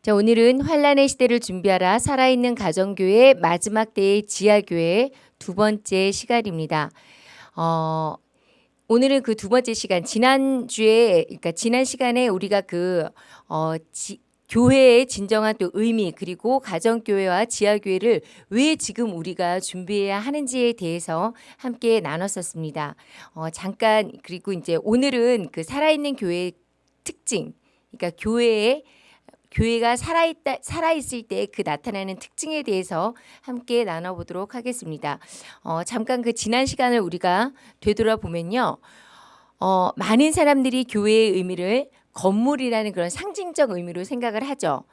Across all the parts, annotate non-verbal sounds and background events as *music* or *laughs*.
자, 오늘은 환란의 시대를 준비하라 살아있는 가정교회 마지막 때의 지하교회 두 번째 시간입니다. 어, 오늘은 그 두 번째 시간 지난 주에 그러니까 지난 시간에 우리가 그 어, 지, 교회의 진정한 또 의미 그리고 가정교회와 지하교회를 왜 지금 우리가 준비해야 하는지에 대해서 함께 나눴었습니다. 어, 잠깐 그리고 이제 오늘은 그 살아있는 교회의 특징 그러니까 교회의 교회가 살아있다, 살아있을 때 그 나타나는 특징에 대해서 함께 나눠보도록 하겠습니다. 어, 잠깐 그 지난 시간을 우리가 되돌아보면요. 어, 많은 사람들이 교회의 의미를 건물이라는 그런 상징적 의미로 생각을 하죠.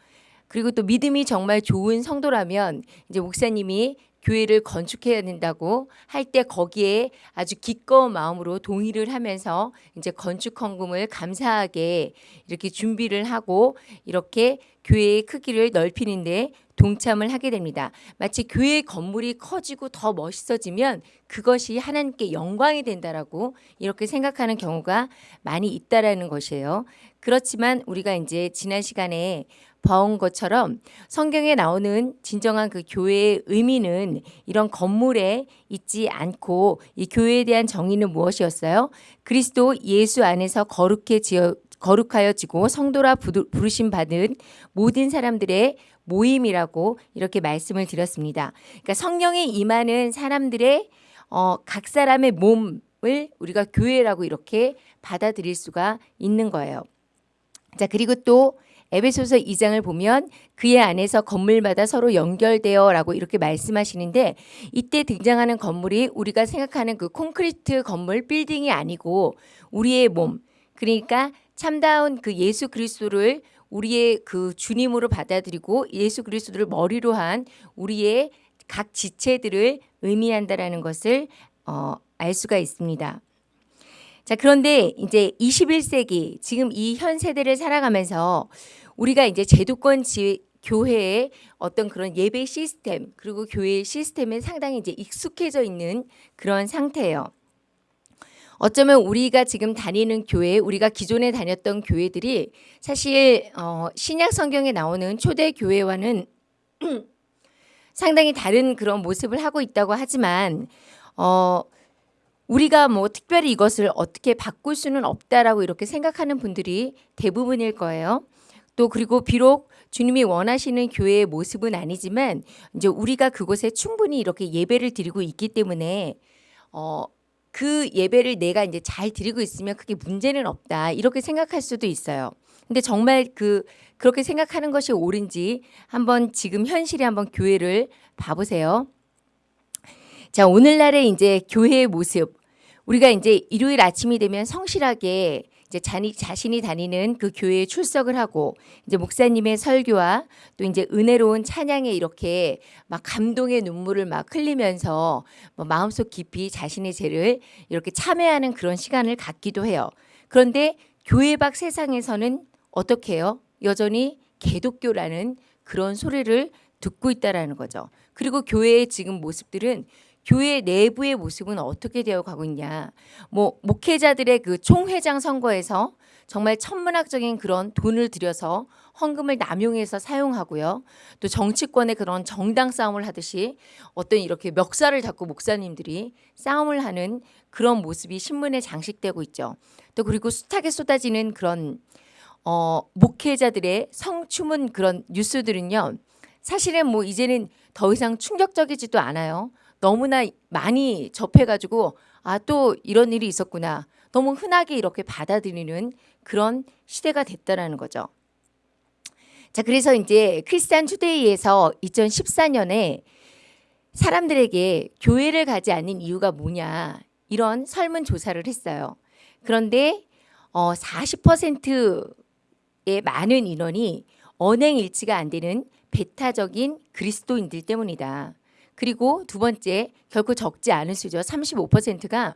그리고 또 믿음이 정말 좋은 성도라면 이제 목사님이 교회를 건축해야 된다고 할 때 거기에 아주 기꺼운 마음으로 동의를 하면서 이제 건축 헌금을 감사하게 이렇게 준비를 하고 이렇게 교회의 크기를 넓히는데 동참을 하게 됩니다. 마치 교회 건물이 커지고 더 멋있어지면 그것이 하나님께 영광이 된다라고 이렇게 생각하는 경우가 많이 있다라는 것이에요. 그렇지만 우리가 이제 지난 시간에 봐온 것처럼 성경에 나오는 진정한 그 교회의 의미는 이런 건물에 있지 않고 이 교회에 대한 정의는 무엇이었어요? 그리스도 예수 안에서 거룩해 지어 거룩하여지고 성도라 부르심 받은 모든 사람들의 모임이라고 이렇게 말씀을 드렸습니다. 그러니까 성령이 임하는 사람들의 어, 각 사람의 몸을 우리가 교회라고 이렇게 받아들일 수가 있는 거예요. 자, 그리고 또 에베소서 2장을 보면 그의 안에서 건물마다 서로 연결되어 라고 이렇게 말씀하시는데 이때 등장하는 건물이 우리가 생각하는 그 콘크리트 건물 빌딩이 아니고 우리의 몸 그러니까 참다운 그 예수 그리스도를 우리의 그 주님으로 받아들이고 예수 그리스도를 머리로 한 우리의 각 지체들을 의미한다라는 것을 어, 알 수가 있습니다. 자, 그런데 이제 21세기 지금 이 현 세대를 살아가면서 우리가 이제 제도권 지, 교회의 어떤 그런 예배 시스템 그리고 교회 시스템에 상당히 이제 익숙해져 있는 그런 상태예요. 어쩌면 우리가 지금 다니는 교회, 우리가 기존에 다녔던 교회들이 사실 어, 신약 성경에 나오는 초대 교회와는 *clears throat* 상당히 다른 그런 모습을 하고 있다고 하지만 어, 우리가 뭐 특별히 이것을 어떻게 바꿀 수는 없다라고 이렇게 생각하는 분들이 대부분일 거예요. 또 그리고 비록 주님이 원하시는 교회의 모습은 아니지만 이제 우리가 그곳에 충분히 이렇게 예배를 드리고 있기 때문에 어, 그 예배를 내가 이제 잘 드리고 있으면 크게 문제는 없다 이렇게 생각할 수도 있어요. 근데 정말 그 그렇게 생각하는 것이 옳은지 한번 지금 현실에 한번 교회를 봐보세요. 자, 오늘날의 이제 교회의 모습. 우리가 이제 일요일 아침이 되면 성실하게 이제 자니, 자신이 다니는 그 교회에 출석을 하고 이제 목사님의 설교와 또 이제 은혜로운 찬양에 이렇게 막 감동의 눈물을 막 흘리면서 뭐 마음속 깊이 자신의 죄를 이렇게 참회하는 그런 시간을 갖기도 해요. 그런데 교회 밖 세상에서는 어떻게 해요? 여전히 개독교라는 그런 소리를 듣고 있다라는 거죠. 그리고 교회의 지금 모습들은 교회 내부의 모습은 어떻게 되어 가고 있냐. 뭐 목회자들의 그 총회장 선거에서 정말 천문학적인 그런 돈을 들여서 헌금을 남용해서 사용하고요. 또 정치권의 그런 정당 싸움을 하듯이 어떤 이렇게 멱살을 잡고 목사님들이 싸움을 하는 그런 모습이 신문에 장식되고 있죠. 또 그리고 숱하게 쏟아지는 그런 어, 목회자들의 성추문 그런 뉴스들은요. 사실은 뭐 이제는 더 이상 충격적이지도 않아요. 너무나 많이 접해가지고 아 또 이런 일이 있었구나. 너무 흔하게 이렇게 받아들이는 그런 시대가 됐다라는 거죠. 자, 그래서 이제 크리스찬 투데이에서 2014년에 사람들에게 교회를 가지 않는 이유가 뭐냐 이런 설문조사를 했어요. 그런데 어, 40%의 많은 인원이 언행 일치가 안 되는 배타적인 그리스도인들 때문이다. 그리고 두 번째 결코 적지 않은 수죠. 35%가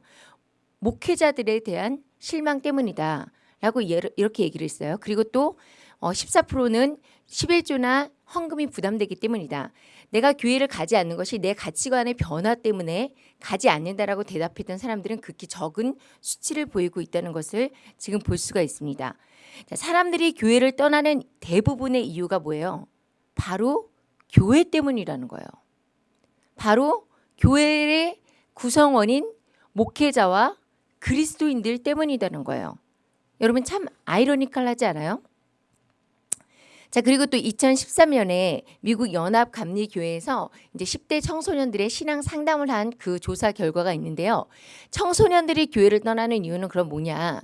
목회자들에 대한 실망 때문이다. 라고 이렇게 얘기를 했어요. 그리고 또 14%는 어, 11조나 헌금이 부담되기 때문이다. 내가 교회를 가지 않는 것이 내 가치관의 변화 때문에 가지 않는다라고 대답했던 사람들은 극히 적은 수치를 보이고 있다는 것을 지금 볼 수가 있습니다. 자, 사람들이 교회를 떠나는 대부분의 이유가 뭐예요? 바로 교회 때문이라는 거예요. 바로 교회의 구성원인 목회자와 그리스도인들 때문이라는 거예요. 여러분 참 아이러니컬하지 않아요? 자 그리고 또 2013년에 미국 연합 감리 교회에서 이제 10대 청소년들의 신앙 상담을 한 그 조사 결과가 있는데요. 청소년들이 교회를 떠나는 이유는 그럼 뭐냐?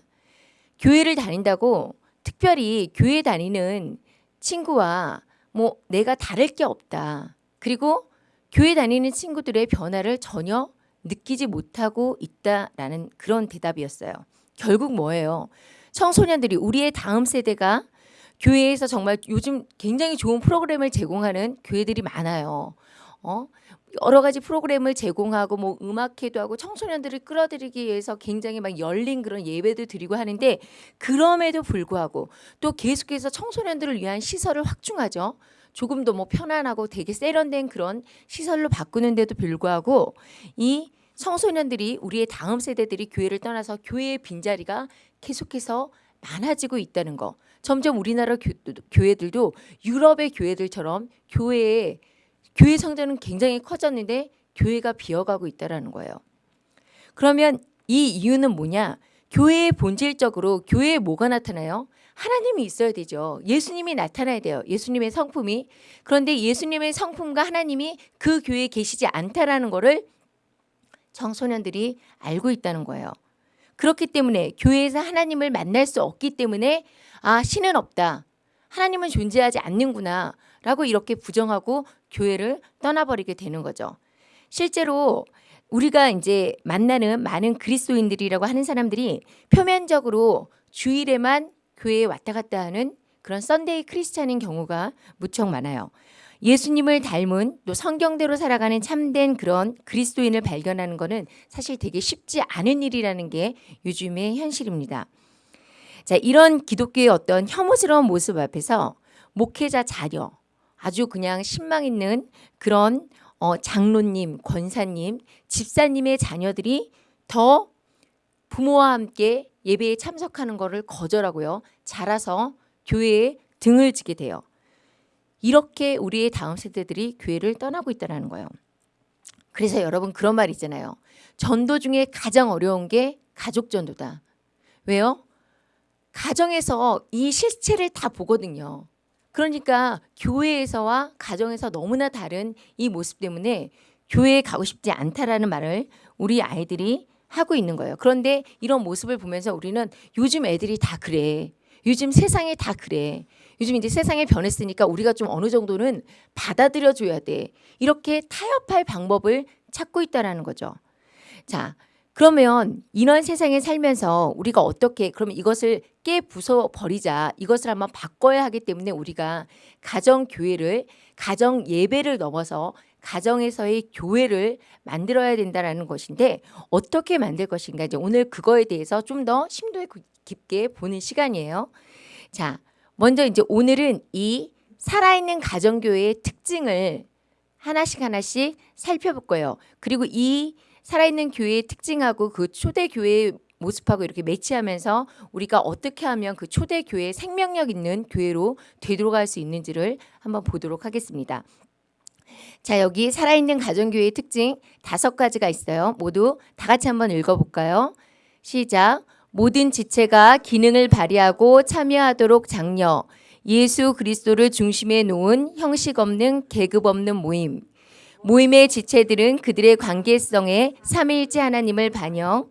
교회를 다닌다고 특별히 교회 다니는 친구와 뭐 내가 다를 게 없다. 그리고 교회 다니는 친구들의 변화를 전혀 느끼지 못하고 있다라는 그런 대답이었어요. 결국 뭐예요? 청소년들이 우리의 다음 세대가 교회에서 정말 요즘 굉장히 좋은 프로그램을 제공하는 교회들이 많아요. 어? 여러 가지 프로그램을 제공하고 뭐 음악회도 하고 청소년들을 끌어들이기 위해서 굉장히 막 열린 그런 예배도 드리고 하는데 그럼에도 불구하고 또 계속해서 청소년들을 위한 시설을 확충하죠. 조금 더 뭐 편안하고 되게 세련된 그런 시설로 바꾸는데도 불구하고 이 청소년들이 우리의 다음 세대들이 교회를 떠나서 교회의 빈자리가 계속해서 많아지고 있다는 거. 점점 우리나라 교, 교회들도 유럽의 교회들처럼 교회에 교회 성전은 굉장히 커졌는데 교회가 비어가고 있다라는 거예요. 그러면 이 이유는 뭐냐? 교회의 본질적으로 교회에 뭐가 나타나요? 하나님이 있어야 되죠. 예수님이 나타나야 돼요. 예수님의 성품이. 그런데 예수님의 성품과 하나님이 그 교회에 계시지 않다라는 거를 청소년들이 알고 있다는 거예요. 그렇기 때문에 교회에서 하나님을 만날 수 없기 때문에 아 신은 없다. 하나님은 존재하지 않는구나. 라고 이렇게 부정하고 교회를 떠나버리게 되는 거죠. 실제로 우리가 이제 만나는 많은 그리스도인들이라고 하는 사람들이 표면적으로 주일에만 교회에 왔다 갔다 하는 그런 Sunday Christian인 경우가 무척 많아요. 예수님을 닮은 또 성경대로 살아가는 참된 그런 그리스도인을 발견하는 것은 사실 되게 쉽지 않은 일이라는 게 요즘의 현실입니다. 자, 이런 기독교의 어떤 혐오스러운 모습 앞에서 목회자 자녀, 아주 그냥 신망 있는 그런 어, 장로님, 권사님, 집사님의 자녀들이 더 부모와 함께 예배에 참석하는 것을 거절하고요. 자라서 교회에 등을 지게 돼요. 이렇게 우리의 다음 세대들이 교회를 떠나고 있다는 거예요. 그래서 여러분 그런 말 있잖아요. 전도 중에 가장 어려운 게 가족 전도다. 왜요? 가정에서 이 실체를 다 보거든요. 그러니까 교회에서와 가정에서 너무나 다른 이 모습 때문에 교회에 가고 싶지 않다라는 말을 우리 아이들이 하고 있는 거예요. 그런데 이런 모습을 보면서 우리는 요즘 애들이 다 그래. 요즘 세상이 다 그래. 요즘 이제 세상이 변했으니까 우리가 좀 어느 정도는 받아들여 줘야 돼. 이렇게 타협할 방법을 찾고 있다라는 거죠. 자, 그러면 이런 세상에 살면서 우리가 어떻게 그러면 이것을 깨 부숴 버리자. 이것을 한번 바꿔야 하기 때문에 우리가 가정 교회를 가정 예배를 넘어서 가정에서의 교회를 만들어야 된다라는 것인데 어떻게 만들 것인가 이제 오늘 그거에 대해서 좀 더 심도 깊게 보는 시간이에요. 자, 먼저 이제 오늘은 이 살아있는 가정교회의 특징을 하나씩 하나씩 살펴볼 거예요. 그리고 이 살아있는 교회의 특징하고 그 초대 교회의 모습하고 이렇게 매치하면서 우리가 어떻게 하면 그 초대 교회의 생명력 있는 교회로 되돌아갈 수 있는지를 한번 보도록 하겠습니다. 자, 여기 살아있는 가정교회의 특징 다섯 가지가 있어요. 모두 다 같이 한번 읽어볼까요? 시작. 모든 지체가 기능을 발휘하고 참여하도록 장려. 예수 그리스도를 중심에 놓은 형식 없는 계급 없는 모임. 모임의 지체들은 그들의 관계성에 삼위일체 하나님을 반영.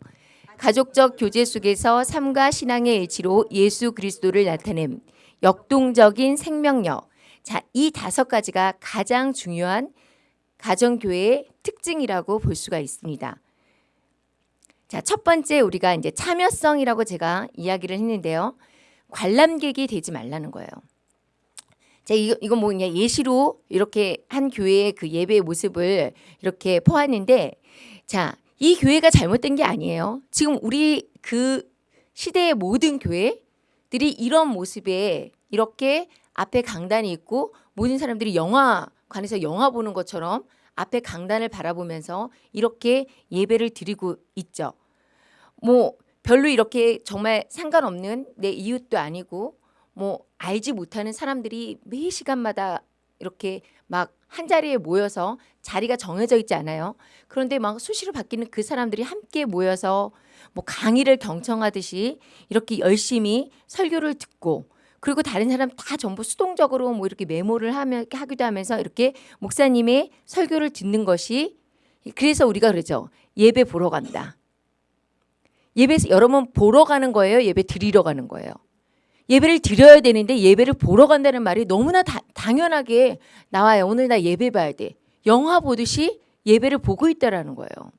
가족적 교제 속에서 삶과 신앙의 일치로 예수 그리스도를 나타냄. 역동적인 생명력. 자, 이 다섯 가지가 가장 중요한 가정교회의 특징이라고 볼 수가 있습니다. 자, 첫 번째 우리가 이제 참여성이라고 제가 이야기를 했는데요. 관람객이 되지 말라는 거예요. 자, 이거, 이거 뭐 그냥 예시로 이렇게 한 교회의 그 예배의 모습을 이렇게 포함했는데, 자, 이 교회가 잘못된 게 아니에요. 지금 우리 그 시대의 모든 교회들이 이런 모습에 이렇게 앞에 강단이 있고 모든 사람들이 영화 관에서 영화 보는 것처럼 앞에 강단을 바라보면서 이렇게 예배를 드리고 있죠. 뭐 별로 이렇게 정말 상관없는 내 이웃도 아니고 뭐 알지 못하는 사람들이 매 시간마다 이렇게 막 한 자리에 모여서 자리가 정해져 있지 않아요. 그런데 막 수시로 바뀌는 그 사람들이 함께 모여서 뭐 강의를 경청하듯이 이렇게 열심히 설교를 듣고 그리고 다른 사람 다 전부 수동적으로 뭐 이렇게 메모를 하며 하기도 하면서 이렇게 목사님의 설교를 듣는 것이 그래서 우리가 그러죠. 예배 보러 간다. 예배 여러분 보러 가는 거예요. 예배 드리러 가는 거예요. 예배를 드려야 되는데 예배를 보러 간다는 말이 너무나 다, 당연하게 나와요. 오늘 나 예배 봐야 돼. 영화 보듯이 예배를 보고 있다라는 거예요.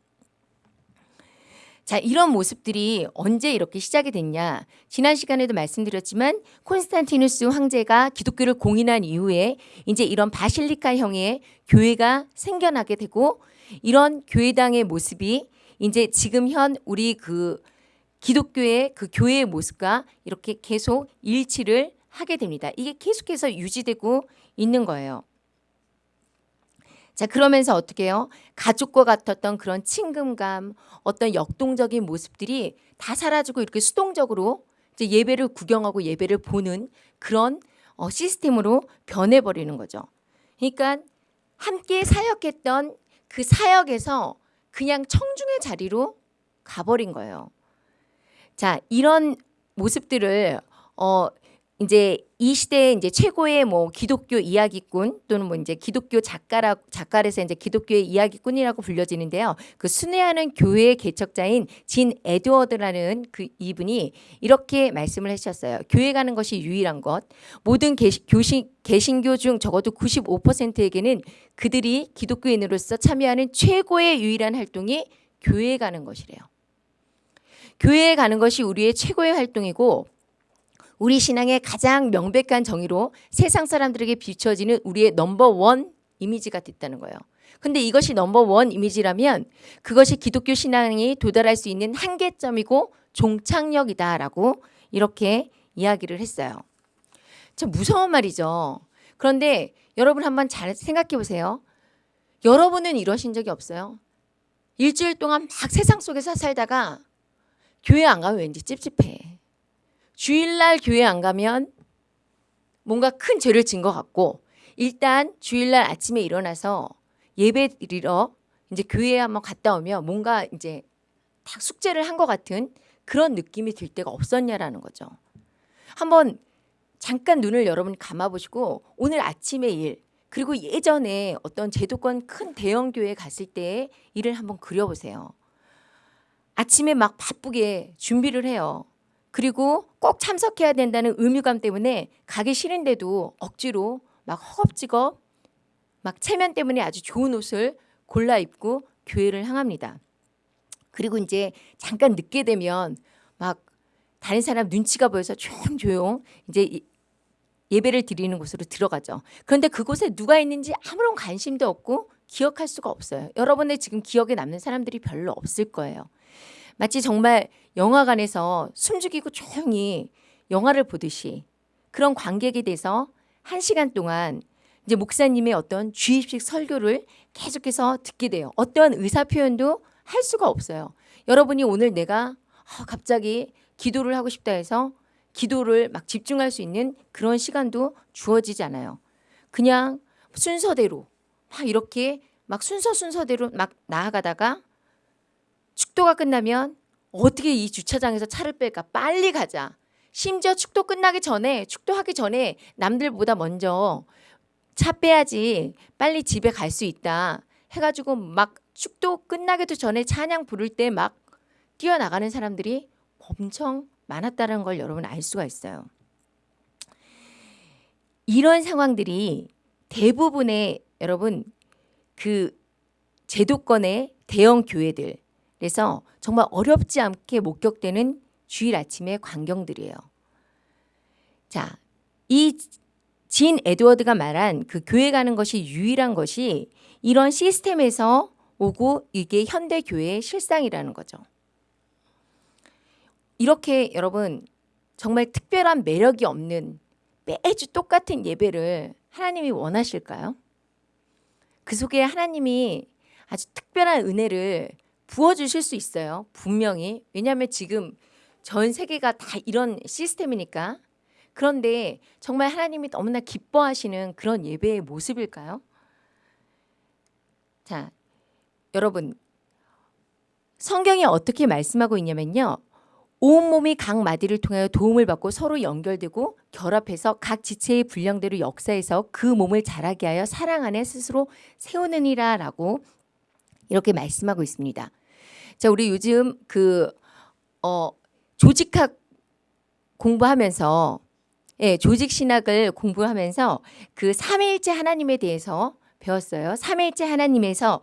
자, 이런 모습들이 언제 이렇게 시작이 됐냐? 지난 시간에도 말씀드렸지만 콘스탄티누스 황제가 기독교를 공인한 이후에 이제 이런 바실리카 형의 교회가 생겨나게 되고 이런 교회당의 모습이 이제 지금 현 우리 그 기독교의 그 교회의 모습과 이렇게 계속 일치를 하게 됩니다. 이게 계속해서 유지되고 있는 거예요. 자, 그러면서 어떻게 해요? 가족과 같았던 그런 친근감, 어떤 역동적인 모습들이 다 사라지고 이렇게 수동적으로 이제 예배를 구경하고 예배를 보는 그런 어, 시스템으로 변해버리는 거죠. 그러니까 함께 사역했던 그 사역에서 그냥 청중의 자리로 가버린 거예요. 자, 이런 모습들을 어 이제 이 시대의 이제 최고의 뭐 기독교 이야기꾼 또는 뭐 이제 기독교 작가라 작가에서 이제 기독교의 이야기꾼이라고 불려지는데요. 그 순회하는 교회의 개척자인 진 에드워드라는 그 이분이 이렇게 말씀을 하셨어요. 교회 가는 것이 유일한 것. 모든 개시, 교신, 개신교 중 적어도 95%에게는 그들이 기독교인으로서 참여하는 최고의 유일한 활동이 교회에 가는 것이래요. 교회에 가는 것이 우리의 최고의 활동이고 우리 신앙의 가장 명백한 정의로 세상 사람들에게 비춰지는 우리의 넘버 원 이미지가 됐다는 거예요. 근데 이것이 넘버 원 이미지라면 그것이 기독교 신앙이 도달할 수 있는 한계점이고 종착역이다라고 이렇게 이야기를 했어요. 참 무서운 말이죠. 그런데 여러분 한번 잘 생각해 보세요. 여러분은 이러신 적이 없어요? 일주일 동안 막 세상 속에서 살다가 교회 안 가면 왠지 찝찝해. 주일날 교회 안 가면 뭔가 큰 죄를 진 것 같고 일단 주일날 아침에 일어나서 예배 드리러 이제 교회에 한번 갔다 오면 뭔가 이제 딱 숙제를 한 것 같은 그런 느낌이 들 때가 없었냐라는 거죠. 한번 잠깐 눈을 여러분 감아보시고 오늘 아침의 일 그리고 예전에 어떤 제도권 큰 대형 교회 갔을 때의 일을 한번 그려보세요. 아침에 막 바쁘게 준비를 해요. 그리고 꼭 참석해야 된다는 의무감 때문에 가기 싫은데도 억지로 막 허겁지겁 막 체면 때문에 아주 좋은 옷을 골라 입고 교회를 향합니다. 그리고 이제 잠깐 늦게 되면 막 다른 사람 눈치가 보여서 조용조용 이제 예배를 드리는 곳으로 들어가죠. 그런데 그곳에 누가 있는지 아무런 관심도 없고 기억할 수가 없어요. 여러분의 지금 기억에 남는 사람들이 별로 없을 거예요. 마치 정말 영화관에서 숨죽이고 조용히 영화를 보듯이 그런 관객이 돼서 한 시간 동안 이제 목사님의 어떤 주입식 설교를 계속해서 듣게 돼요. 어떠한 의사 표현도 할 수가 없어요. 여러분이 오늘 내가 아, 갑자기 기도를 하고 싶다 해서 기도를 막 집중할 수 있는 그런 시간도 주어지지 않아요. 그냥 순서대로 막 이렇게 막 순서 순서대로 막 나아가다가 축도가 끝나면 어떻게 이 주차장에서 차를 뺄까? 빨리 가자. 심지어 축도 끝나기 전에 축도하기 전에 남들보다 먼저 차 빼야지 빨리 집에 갈 수 있다 해가지고 막 축도 끝나기도 전에 찬양 부를 때 막 뛰어나가는 사람들이 엄청 많았다는 걸 여러분 알 수가 있어요. 이런 상황들이 대부분의 여러분 그 제도권의 대형 교회들 그래서 정말 어렵지 않게 목격되는 주일 아침의 광경들이에요. 자, 이 진 에드워드가 말한 그 교회 가는 것이 유일한 것이 이런 시스템에서 오고 이게 현대 교회의 실상이라는 거죠. 이렇게 여러분 정말 특별한 매력이 없는 매주 똑같은 예배를 하나님이 원하실까요? 그 속에 하나님이 아주 특별한 은혜를 부어주실 수 있어요. 분명히. 왜냐하면 지금 전 세계가 다 이런 시스템이니까. 그런데 정말 하나님이 너무나 기뻐하시는 그런 예배의 모습일까요? 자, 여러분. 성경이 어떻게 말씀하고 있냐면요. 온몸이 각 마디를 통하여 도움을 받고 서로 연결되고 결합해서 각 지체의 분량대로 역사해서 그 몸을 자라게 하여 사랑 안에 스스로 세우느니라 라고 이렇게 말씀하고 있습니다. 자, 우리 요즘 그 어, 조직학 공부하면서 예, 조직 신학을 공부하면서 그 삼위일체 하나님에 대해서 배웠어요. 삼위일체 하나님에서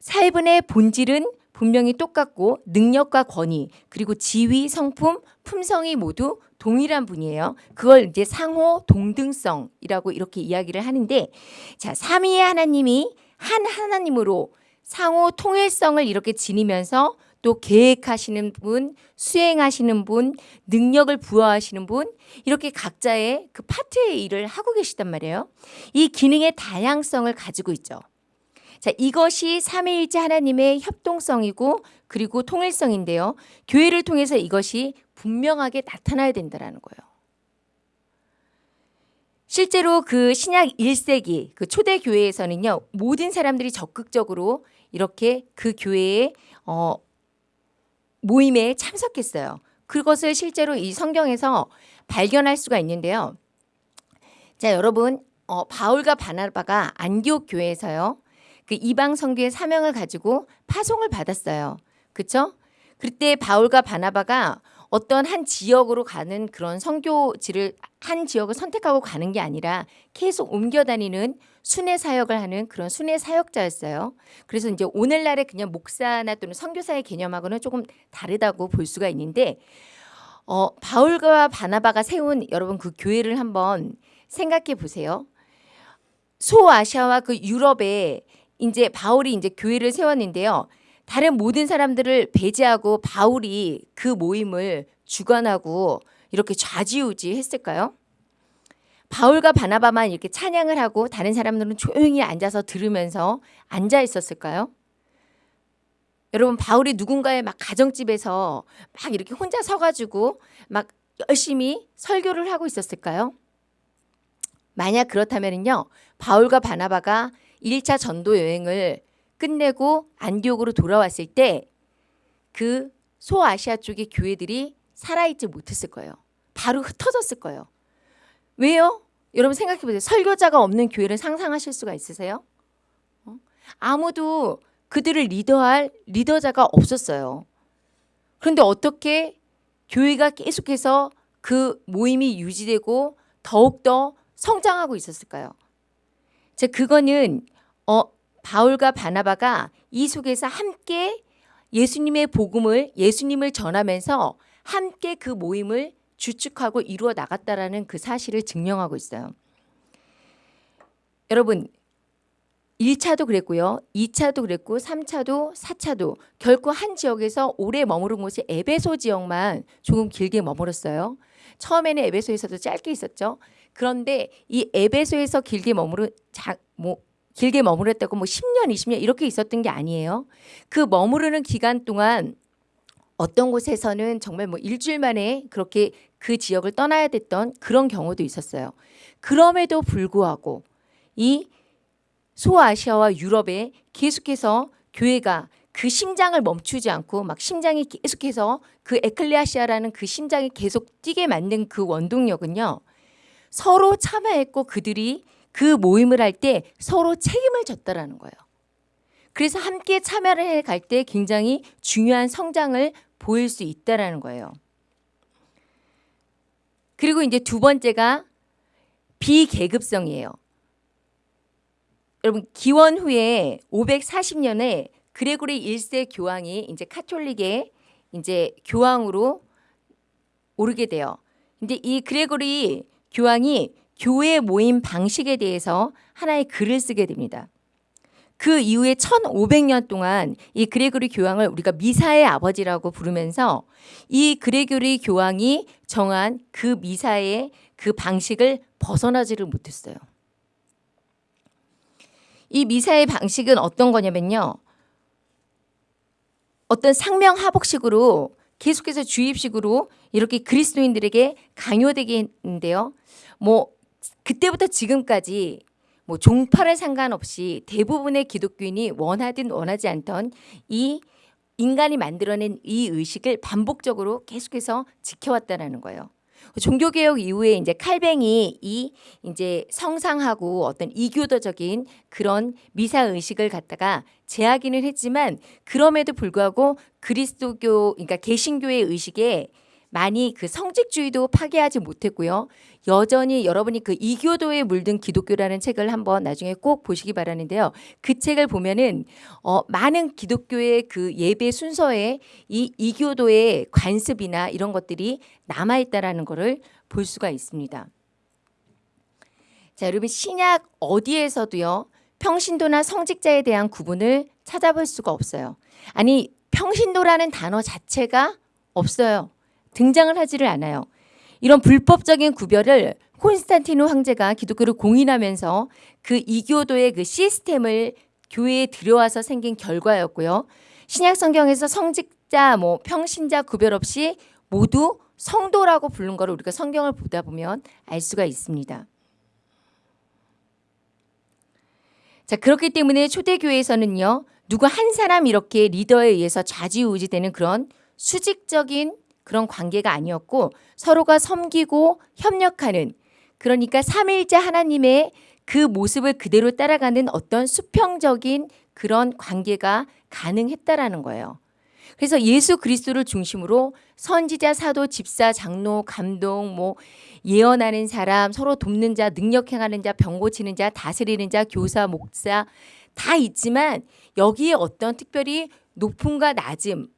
살분의 본질은 분명히 똑같고 능력과 권위 그리고 지위, 성품, 품성이 모두 동일한 분이에요. 그걸 이제 상호 동등성이라고 이렇게 이야기를 하는데 자, 삼위의 하나님이 한 하나님으로 상호 통일성을 이렇게 지니면서 또 계획하시는 분, 수행하시는 분, 능력을 부여하시는 분 이렇게 각자의 그 파트의 일을 하고 계시단 말이에요. 이 기능의 다양성을 가지고 있죠. 자, 이것이 삼위일체 하나님의 협동성이고 그리고 통일성인데요. 교회를 통해서 이것이 분명하게 나타나야 된다라는 거예요. 실제로 그 신약 1세기 그 초대 교회에서는요. 모든 사람들이 적극적으로 이렇게 그 교회에 어 모임에 참석했어요. 그것을 실제로 이 성경에서 발견할 수가 있는데요. 자, 여러분, 어, 바울과 바나바가 안디옥 교회에서요. 그 이방 선교의 사명을 가지고 파송을 받았어요. 그렇죠? 그때 바울과 바나바가 어떤 한 지역으로 가는 그런 선교지를 한 지역을 선택하고 가는 게 아니라 계속 옮겨 다니는 순회 사역을 하는 그런 순회 사역자였어요. 그래서 이제 오늘날의 그냥 목사나 또는 선교사의 개념하고는 조금 다르다고 볼 수가 있는데 어, 바울과 바나바가 세운 여러분 그 교회를 한번 생각해 보세요. 소아시아와 그 유럽에 이제 바울이 이제 교회를 세웠는데요. 다른 모든 사람들을 배제하고 바울이 그 모임을 주관하고 이렇게 좌지우지 했을까요? 바울과 바나바만 이렇게 찬양을 하고 다른 사람들은 조용히 앉아서 들으면서 앉아 있었을까요? 여러분 바울이 누군가의 막 가정집에서 막 이렇게 혼자 서가지고 막 열심히 설교를 하고 있었을까요? 만약 그렇다면요 바울과 바나바가 1차 전도 여행을 끝내고 안디옥으로 돌아왔을 때 그 소아시아 쪽의 교회들이 살아있지 못했을 거예요. 바로 흩어졌을 거예요. 왜요? 여러분 생각해 보세요. 설교자가 없는 교회를 상상하실 수가 있으세요? 어? 아무도 그들을 리더할 리더자가 없었어요. 그런데 어떻게 교회가 계속해서 그 모임이 유지되고 더욱더 성장하고 있었을까요? 자, 그거는 어 바울과 바나바가 이 속에서 함께 예수님의 복음을 예수님을 전하면서 함께 그 모임을 주축하고 이루어 나갔다라는 그 사실을 증명하고 있어요. 여러분 1차도 그랬고요. 2차도 그랬고 3차도 4차도 결코 한 지역에서 오래 머무른 곳이 에베소 지역만 조금 길게 머물었어요. 처음에는 에베소에서도 짧게 있었죠. 그런데 이 에베소에서 길게 머무른 자, 뭐 길게 머무렀다고 뭐 10년, 20년 이렇게 있었던 게 아니에요. 그 머무르는 기간 동안 어떤 곳에서는 정말 뭐 일주일 만에 그렇게 그 지역을 떠나야 됐던 그런 경우도 있었어요. 그럼에도 불구하고 이 소아시아와 유럽에 계속해서 교회가 그 심장을 멈추지 않고 막 심장이 계속해서 그 에클레아시아라는 그 심장이 계속 뛰게 만든 그 원동력은요. 서로 참여했고 그들이 그 모임을 할 때 서로 책임을 졌다라는 거예요. 그래서 함께 참여를 해 갈 때 굉장히 중요한 성장을 보일 수 있다라는 거예요. 그리고 이제 두 번째가 비계급성이에요. 여러분 기원 후에 540년에 그레고리 1세 교황이 이제 카톨릭의 이제 교황으로 오르게 돼요. 근데 이 그레고리 교황이 교회 모임 방식에 대해서 하나의 글을 쓰게 됩니다. 그 이후에 1500년 동안 이 그레고리 교황을 우리가 미사의 아버지라고 부르면서 이 그레고리 교황이 정한 그 미사의 그 방식을 벗어나지를 못했어요. 이 미사의 방식은 어떤 거냐면요. 어떤 상명하복식으로 계속해서 주입식으로 이렇게 그리스도인들에게 강요되게 했는데요. 뭐 그때부터 지금까지 뭐 종파를 상관없이 대부분의 기독교인이 원하든 원하지 않던 이 인간이 만들어낸 이 의식을 반복적으로 계속해서 지켜왔다라는 거예요. 종교개혁 이후에 이제 칼뱅이 이 이제 성상하고 어떤 이교도적인 그런 미사 의식을 갖다가 제하기는 했지만 그럼에도 불구하고 그리스도교 그러니까 개신교의 의식에 많이 그 성직주의도 파괴하지 못했고요. 여전히 여러분이 그 이교도에 물든 기독교라는 책을 한번 나중에 꼭 보시기 바라는데요. 그 책을 보면은 어 많은 기독교의 그 예배 순서에 이 이교도의 관습이나 이런 것들이 남아 있다라는 것을 볼 수가 있습니다. 자, 여러분 신약 어디에서도요. 평신도나 성직자에 대한 구분을 찾아볼 수가 없어요. 아니, 평신도라는 단어 자체가 없어요. 등장을 하지를 않아요. 이런 불법적인 구별을 콘스탄티누 황제가 기독교를 공인하면서 그 이교도의 그 시스템을 교회에 들여와서 생긴 결과였고요. 신약 성경에서 성직자, 뭐 평신자 구별 없이 모두 성도라고 부른 거를 우리가 성경을 보다 보면 알 수가 있습니다. 자, 그렇기 때문에 초대교회에서는요, 누구 한 사람 이렇게 리더에 의해서 좌지우지되는 그런 수직적인 그런 관계가 아니었고 서로가 섬기고 협력하는 그러니까 삼일째 하나님의 그 모습을 그대로 따라가는 어떤 수평적인 그런 관계가 가능했다라는 거예요. 그래서 예수 그리스도를 중심으로 선지자, 사도, 집사, 장로, 감동, 뭐 예언하는 사람, 서로 돕는 자, 능력 행하는 자, 병 고치는 자, 다스리는 자, 교사, 목사 다 있지만 여기에 어떤 특별히 높음과 낮음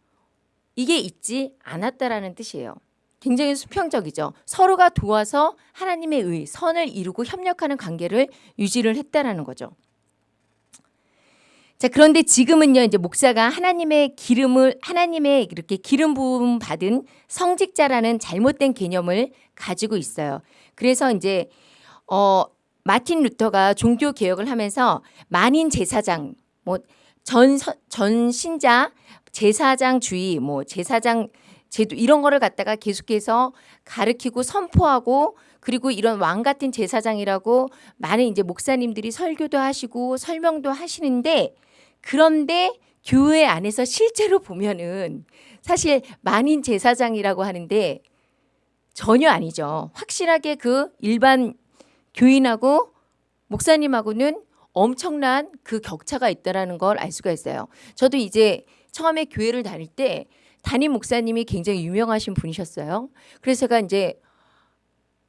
이게 있지 않았다라는 뜻이에요. 굉장히 수평적이죠. 서로가 도와서 하나님의 의, 선을 이루고 협력하는 관계를 유지를 했다라는 거죠. 자, 그런데 지금은요, 이제 목사가 하나님의 기름을, 하나님의 이렇게 기름 부음 받은 성직자라는 잘못된 개념을 가지고 있어요. 그래서 이제, 어, 마틴 루터가 종교 개혁을 하면서 만인 제사장, 뭐, 전, 전 신자, 제사장 주의, 뭐, 제사장 제도 이런 거를 갖다가 계속해서 가르키고 선포하고 그리고 이런 왕 같은 제사장이라고 많은 이제 목사님들이 설교도 하시고 설명도 하시는데 그런데 교회 안에서 실제로 보면은 사실 만인 제사장이라고 하는데 전혀 아니죠. 확실하게 그 일반 교인하고 목사님하고는 엄청난 그 격차가 있다라는 걸 알 수가 있어요. 저도 이제 처음에 교회를 다닐 때 담임 목사님이 굉장히 유명하신 분이셨어요. 그래서 제가 이제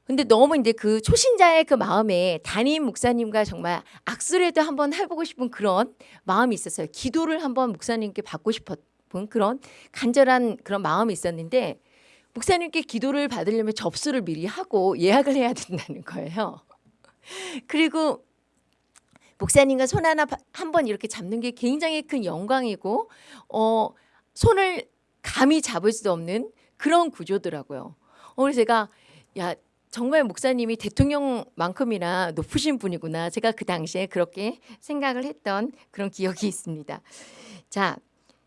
근데 너무 이제 그 초신자의 그 마음에 담임 목사님과 정말 악수라도 한번 해보고 싶은 그런 마음이 있었어요. 기도를 한번 목사님께 받고 싶었던 그런 간절한 그런 마음이 있었는데 목사님께 기도를 받으려면 접수를 미리 하고 예약을 해야 된다는 거예요. *laughs* 그리고 목사님과 손 하나 한 번 이렇게 잡는 게 굉장히 큰 영광이고 어 손을 감히 잡을 수 없는 그런 구조더라고요. 어, 그래서 제가 야 정말 목사님이 대통령만큼이나 높으신 분이구나. 제가 그 당시에 그렇게 생각을 했던 그런 기억이 있습니다. 자,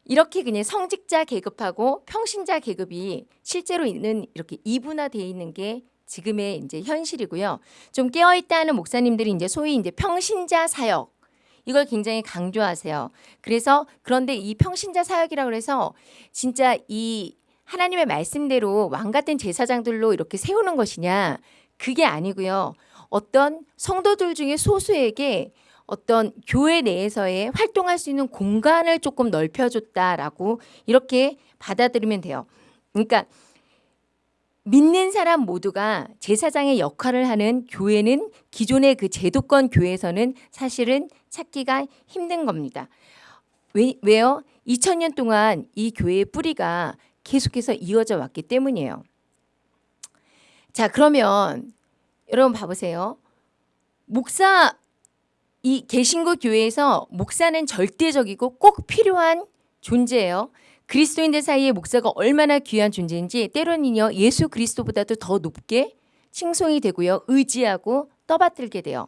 이렇게 그냥 성직자 계급하고 평신자 계급이 실제로 있는 이렇게 이분화되어 있는 게 지금의 이제 현실이고요. 좀 깨어 있다는 목사님들이 이제 소위 이제 평신자 사역 이걸 굉장히 강조하세요. 그래서 그런데 이 평신자 사역이라고 해서 진짜 이 하나님의 말씀대로 왕 같은 제사장들로 이렇게 세우는 것이냐? 그게 아니고요. 어떤 성도들 중에 소수에게 어떤 교회 내에서의 활동할 수 있는 공간을 조금 넓혀줬다라고 이렇게 받아들이면 돼요. 그러니까 믿는 사람 모두가 제사장의 역할을 하는 교회는 기존의 그 제도권 교회에서는 사실은 찾기가 힘든 겁니다. 왜, 왜요? 2000년 동안 이 교회의 뿌리가 계속해서 이어져 왔기 때문이에요. 자, 그러면 여러분 봐보세요. 목사 이 개신교 교회에서 목사는 절대적이고 꼭 필요한 존재예요. 그리스도인들 사이에 목사가 얼마나 귀한 존재인지 때로는요 예수 그리스도보다도 더 높게 칭송이 되고요 의지하고 떠받들게 돼요.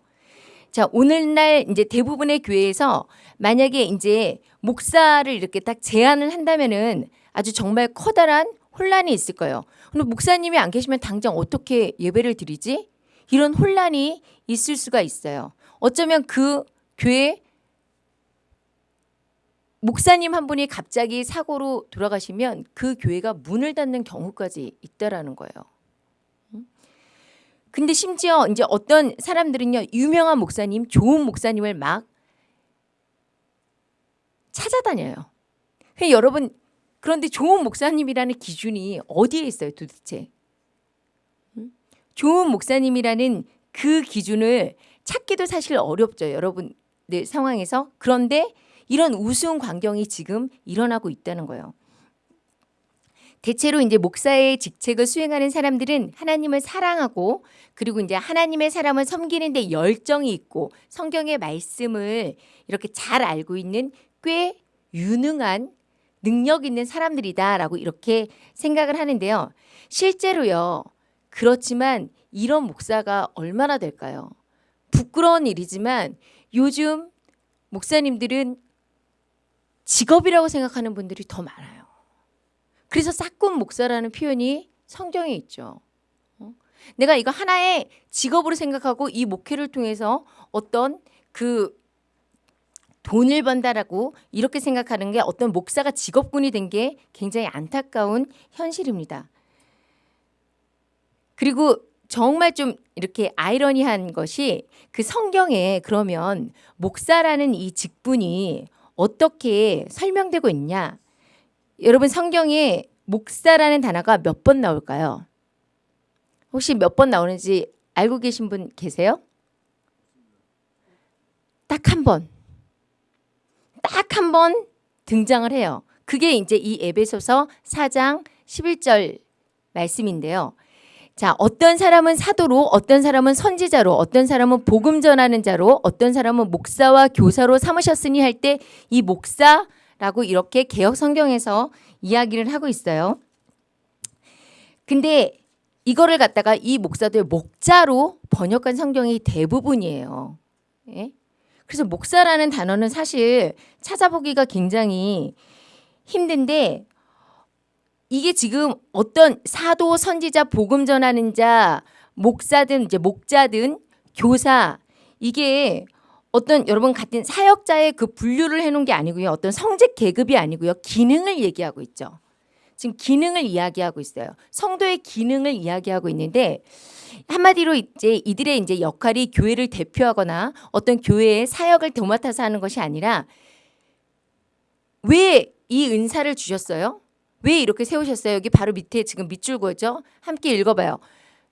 자, 오늘날 이제 대부분의 교회에서 만약에 이제 목사를 이렇게 딱 제안을 한다면은 아주 정말 커다란 혼란이 있을 거예요. 근데 목사님이 안 계시면 당장 어떻게 예배를 드리지? 이런 혼란이 있을 수가 있어요. 어쩌면 그 교회 목사님 한 분이 갑자기 사고로 돌아가시면 그 교회가 문을 닫는 경우까지 있다라는 거예요. 음? 근데 심지어 이제 어떤 사람들은요 유명한 목사님, 좋은 목사님을 막 찾아다녀요. 여러분 그런데 좋은 목사님이라는 기준이 어디에 있어요, 도대체? 음? 좋은 목사님이라는 그 기준을 찾기도 사실 어렵죠, 여러분들 상황에서. 그런데 이런 우스운 광경이 지금 일어나고 있다는 거예요. 대체로 이제 목사의 직책을 수행하는 사람들은 하나님을 사랑하고 그리고 이제 하나님의 사람을 섬기는데 열정이 있고 성경의 말씀을 이렇게 잘 알고 있는 꽤 유능한 능력 있는 사람들이다라고 이렇게 생각을 하는데요. 실제로요. 그렇지만 이런 목사가 얼마나 될까요? 부끄러운 일이지만 요즘 목사님들은 직업이라고 생각하는 분들이 더 많아요. 그래서 싹군 목사라는 표현이 성경에 있죠. 어? 내가 이거 하나의 직업으로 생각하고 이 목회를 통해서 어떤 그 돈을 번다라고 이렇게 생각하는 게 어떤 목사가 직업군이 된 게 굉장히 안타까운 현실입니다. 그리고 정말 좀 이렇게 아이러니한 것이 그 성경에 그러면 목사라는 이 직분이 어떻게 설명되고 있냐? 여러분 성경에 목사라는 단어가 몇 번 나올까요? 혹시 몇 번 나오는지 알고 계신 분 계세요? 딱 한 번. 딱 한 번 등장을 해요. 그게 이제 이 에베소서 4장 11절 말씀인데요. 자, 어떤 사람은 사도로, 어떤 사람은 선지자로, 어떤 사람은 복음 전하는 자로, 어떤 사람은 목사와 교사로 삼으셨으니 할 때 이 목사라고 이렇게 개혁 성경에서 이야기를 하고 있어요. 근데 이거를 갖다가 이 목사들 목자로 번역한 성경이 대부분이에요. 예? 그래서 목사라는 단어는 사실 찾아보기가 굉장히 힘든데 이게 지금 어떤 사도, 선지자, 복음 전하는 자, 목사든 이제 목자든 교사 이게 어떤 여러분 같은 사역자의 그 분류를 해놓은 게 아니고요. 어떤 성직 계급이 아니고요. 기능을 얘기하고 있죠. 지금 기능을 이야기하고 있어요. 성도의 기능을 이야기하고 있는데 한마디로 이제 이들의 이제 역할이 교회를 대표하거나 어떤 교회의 사역을 도맡아서 하는 것이 아니라 왜 이 은사를 주셨어요? 왜 이렇게 세우셨어요? 여기 바로 밑에 지금 밑줄 그었죠? 함께 읽어봐요.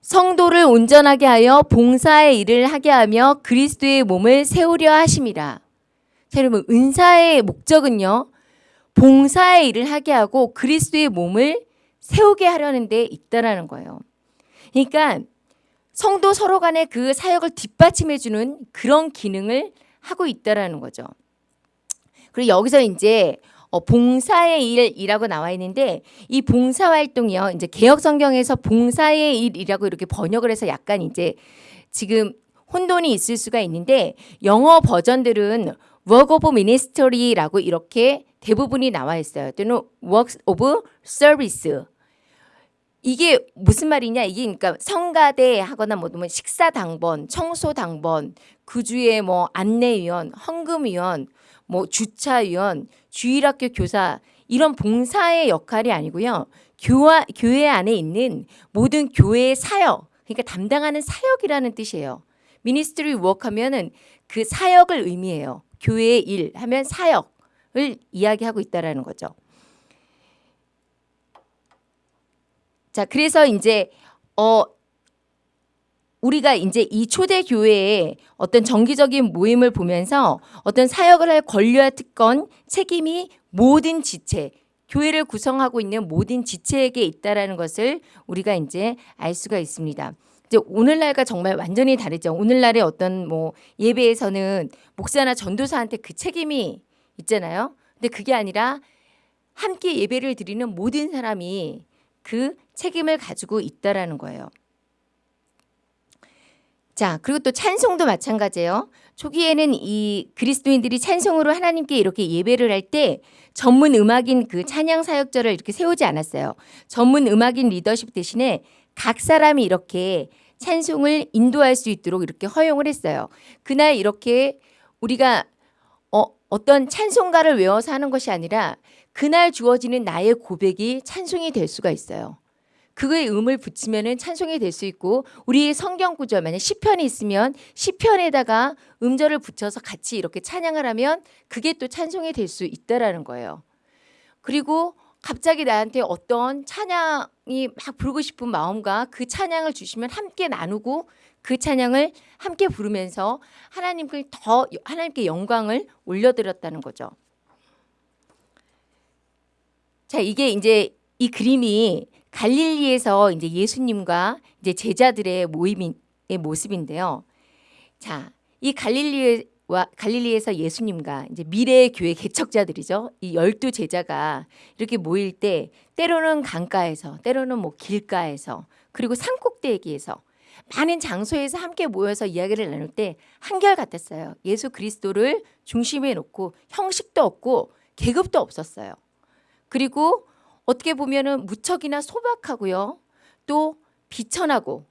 성도를 온전하게 하여 봉사의 일을 하게 하며 그리스도의 몸을 세우려 하심이라. 자, 여러분 은사의 목적은요. 봉사의 일을 하게 하고 그리스도의 몸을 세우게 하려는 데 있다라는 거예요. 그러니까 성도 서로 간의 그 사역을 뒷받침해 주는 그런 기능을 하고 있다라는 거죠. 그리고 여기서 이제 어, 봉사의 일이라고 나와 있는데 이 봉사 활동이요. 이제 개혁 성경에서 봉사의 일이라고 이렇게 번역을 해서 약간 이제 지금 혼돈이 있을 수가 있는데 영어 버전들은 work of ministry라고 이렇게 대부분이 나와 있어요. 또는 works of service. 이게 무슨 말이냐? 이게 그러니까 성가대 하거나 뭐 식사 당번, 청소 당번, 그 주에 뭐 안내위원, 헌금위원, 뭐 주차위원, 주일학교 교사 이런 봉사의 역할이 아니고요. 교화, 교회 안에 있는 모든 교회의 사역, 그러니까 담당하는 사역이라는 뜻이에요. ministry work 하면은 그 사역을 의미해요. 교회의 일 하면 사역을 이야기하고 있다라는 거죠. 자, 그래서 이제 어 우리가 이제 이 초대 교회의 어떤 정기적인 모임을 보면서 어떤 사역을 할 권리와 특권, 책임이 모든 지체, 교회를 구성하고 있는 모든 지체에게 있다라는 것을 우리가 이제 알 수가 있습니다. 이제 오늘날과 정말 완전히 다르죠. 오늘날의 어떤 뭐 예배에서는 목사나 전도사한테 그 책임이 있잖아요. 근데 그게 아니라 함께 예배를 드리는 모든 사람이 그 책임을 가지고 있다라는 거예요. 자, 그리고 또 찬송도 마찬가지예요. 초기에는 이 그리스도인들이 찬송으로 하나님께 이렇게 예배를 할 때 전문 음악인 그 찬양 사역자를 이렇게 세우지 않았어요. 전문 음악인 리더십 대신에 각 사람이 이렇게 찬송을 인도할 수 있도록 이렇게 허용을 했어요. 그날 이렇게 우리가 어, 어떤 찬송가를 외워서 하는 것이 아니라 그날 주어지는 나의 고백이 찬송이 될 수가 있어요. 그거에 음을 붙이면은 찬송이 될 수 있고 우리 성경 구절 만약 시편이 있으면 시편에다가 음절을 붙여서 같이 이렇게 찬양을 하면 그게 또 찬송이 될 수 있다라는 거예요. 그리고 갑자기 나한테 어떤 찬양이 막 부르고 싶은 마음과 그 찬양을 주시면 함께 나누고 그 찬양을 함께 부르면서 하나님께 더 하나님께 영광을 올려드렸다는 거죠. 자, 이게 이제 이 그림이 갈릴리에서 이제 예수님과 이제 제자들의 모임의 모습인데요. 자, 이 갈릴리와 갈릴리에서 예수님과 이제 미래의 교회 개척자들이죠. 이 열두 제자가 이렇게 모일 때 때로는 강가에서, 때로는 뭐 길가에서, 그리고 산꼭대기에서 많은 장소에서 함께 모여서 이야기를 나눌 때 한결 같았어요. 예수 그리스도를 중심에 놓고 형식도 없고 계급도 없었어요. 그리고 어떻게 보면은 무척이나 소박하고요. 또 비천하고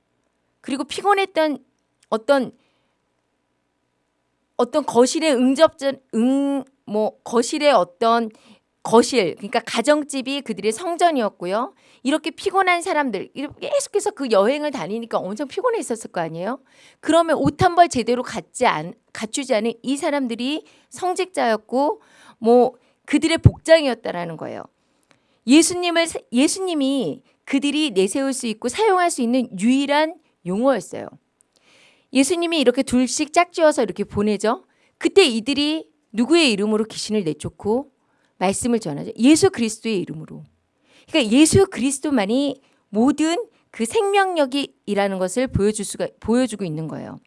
그리고 피곤했던 어떤 어떤 거실의 응접전 응 뭐 거실의 어떤 거실 그러니까 가정집이 그들의 성전이었고요. 이렇게 피곤한 사람들 이렇게 계속해서 그 여행을 다니니까 엄청 피곤해 있었을 거 아니에요. 그러면 옷 한 벌 제대로 갖지 않 갖추지 않은 이 사람들이 성직자였고 뭐 그들의 복장이었다라는 거예요. 예수님을 예수님이 그들이 내세울 수 있고 사용할 수 있는 유일한 용어였어요. 예수님이 이렇게 둘씩 짝지어서 이렇게 보내죠. 그때 이들이 누구의 이름으로 귀신을 내쫓고 말씀을 전하죠. 예수 그리스도의 이름으로. 그러니까 예수 그리스도만이 모든 그 생명력이라는 것을 보여줄 수가 보여주고 있는 거예요.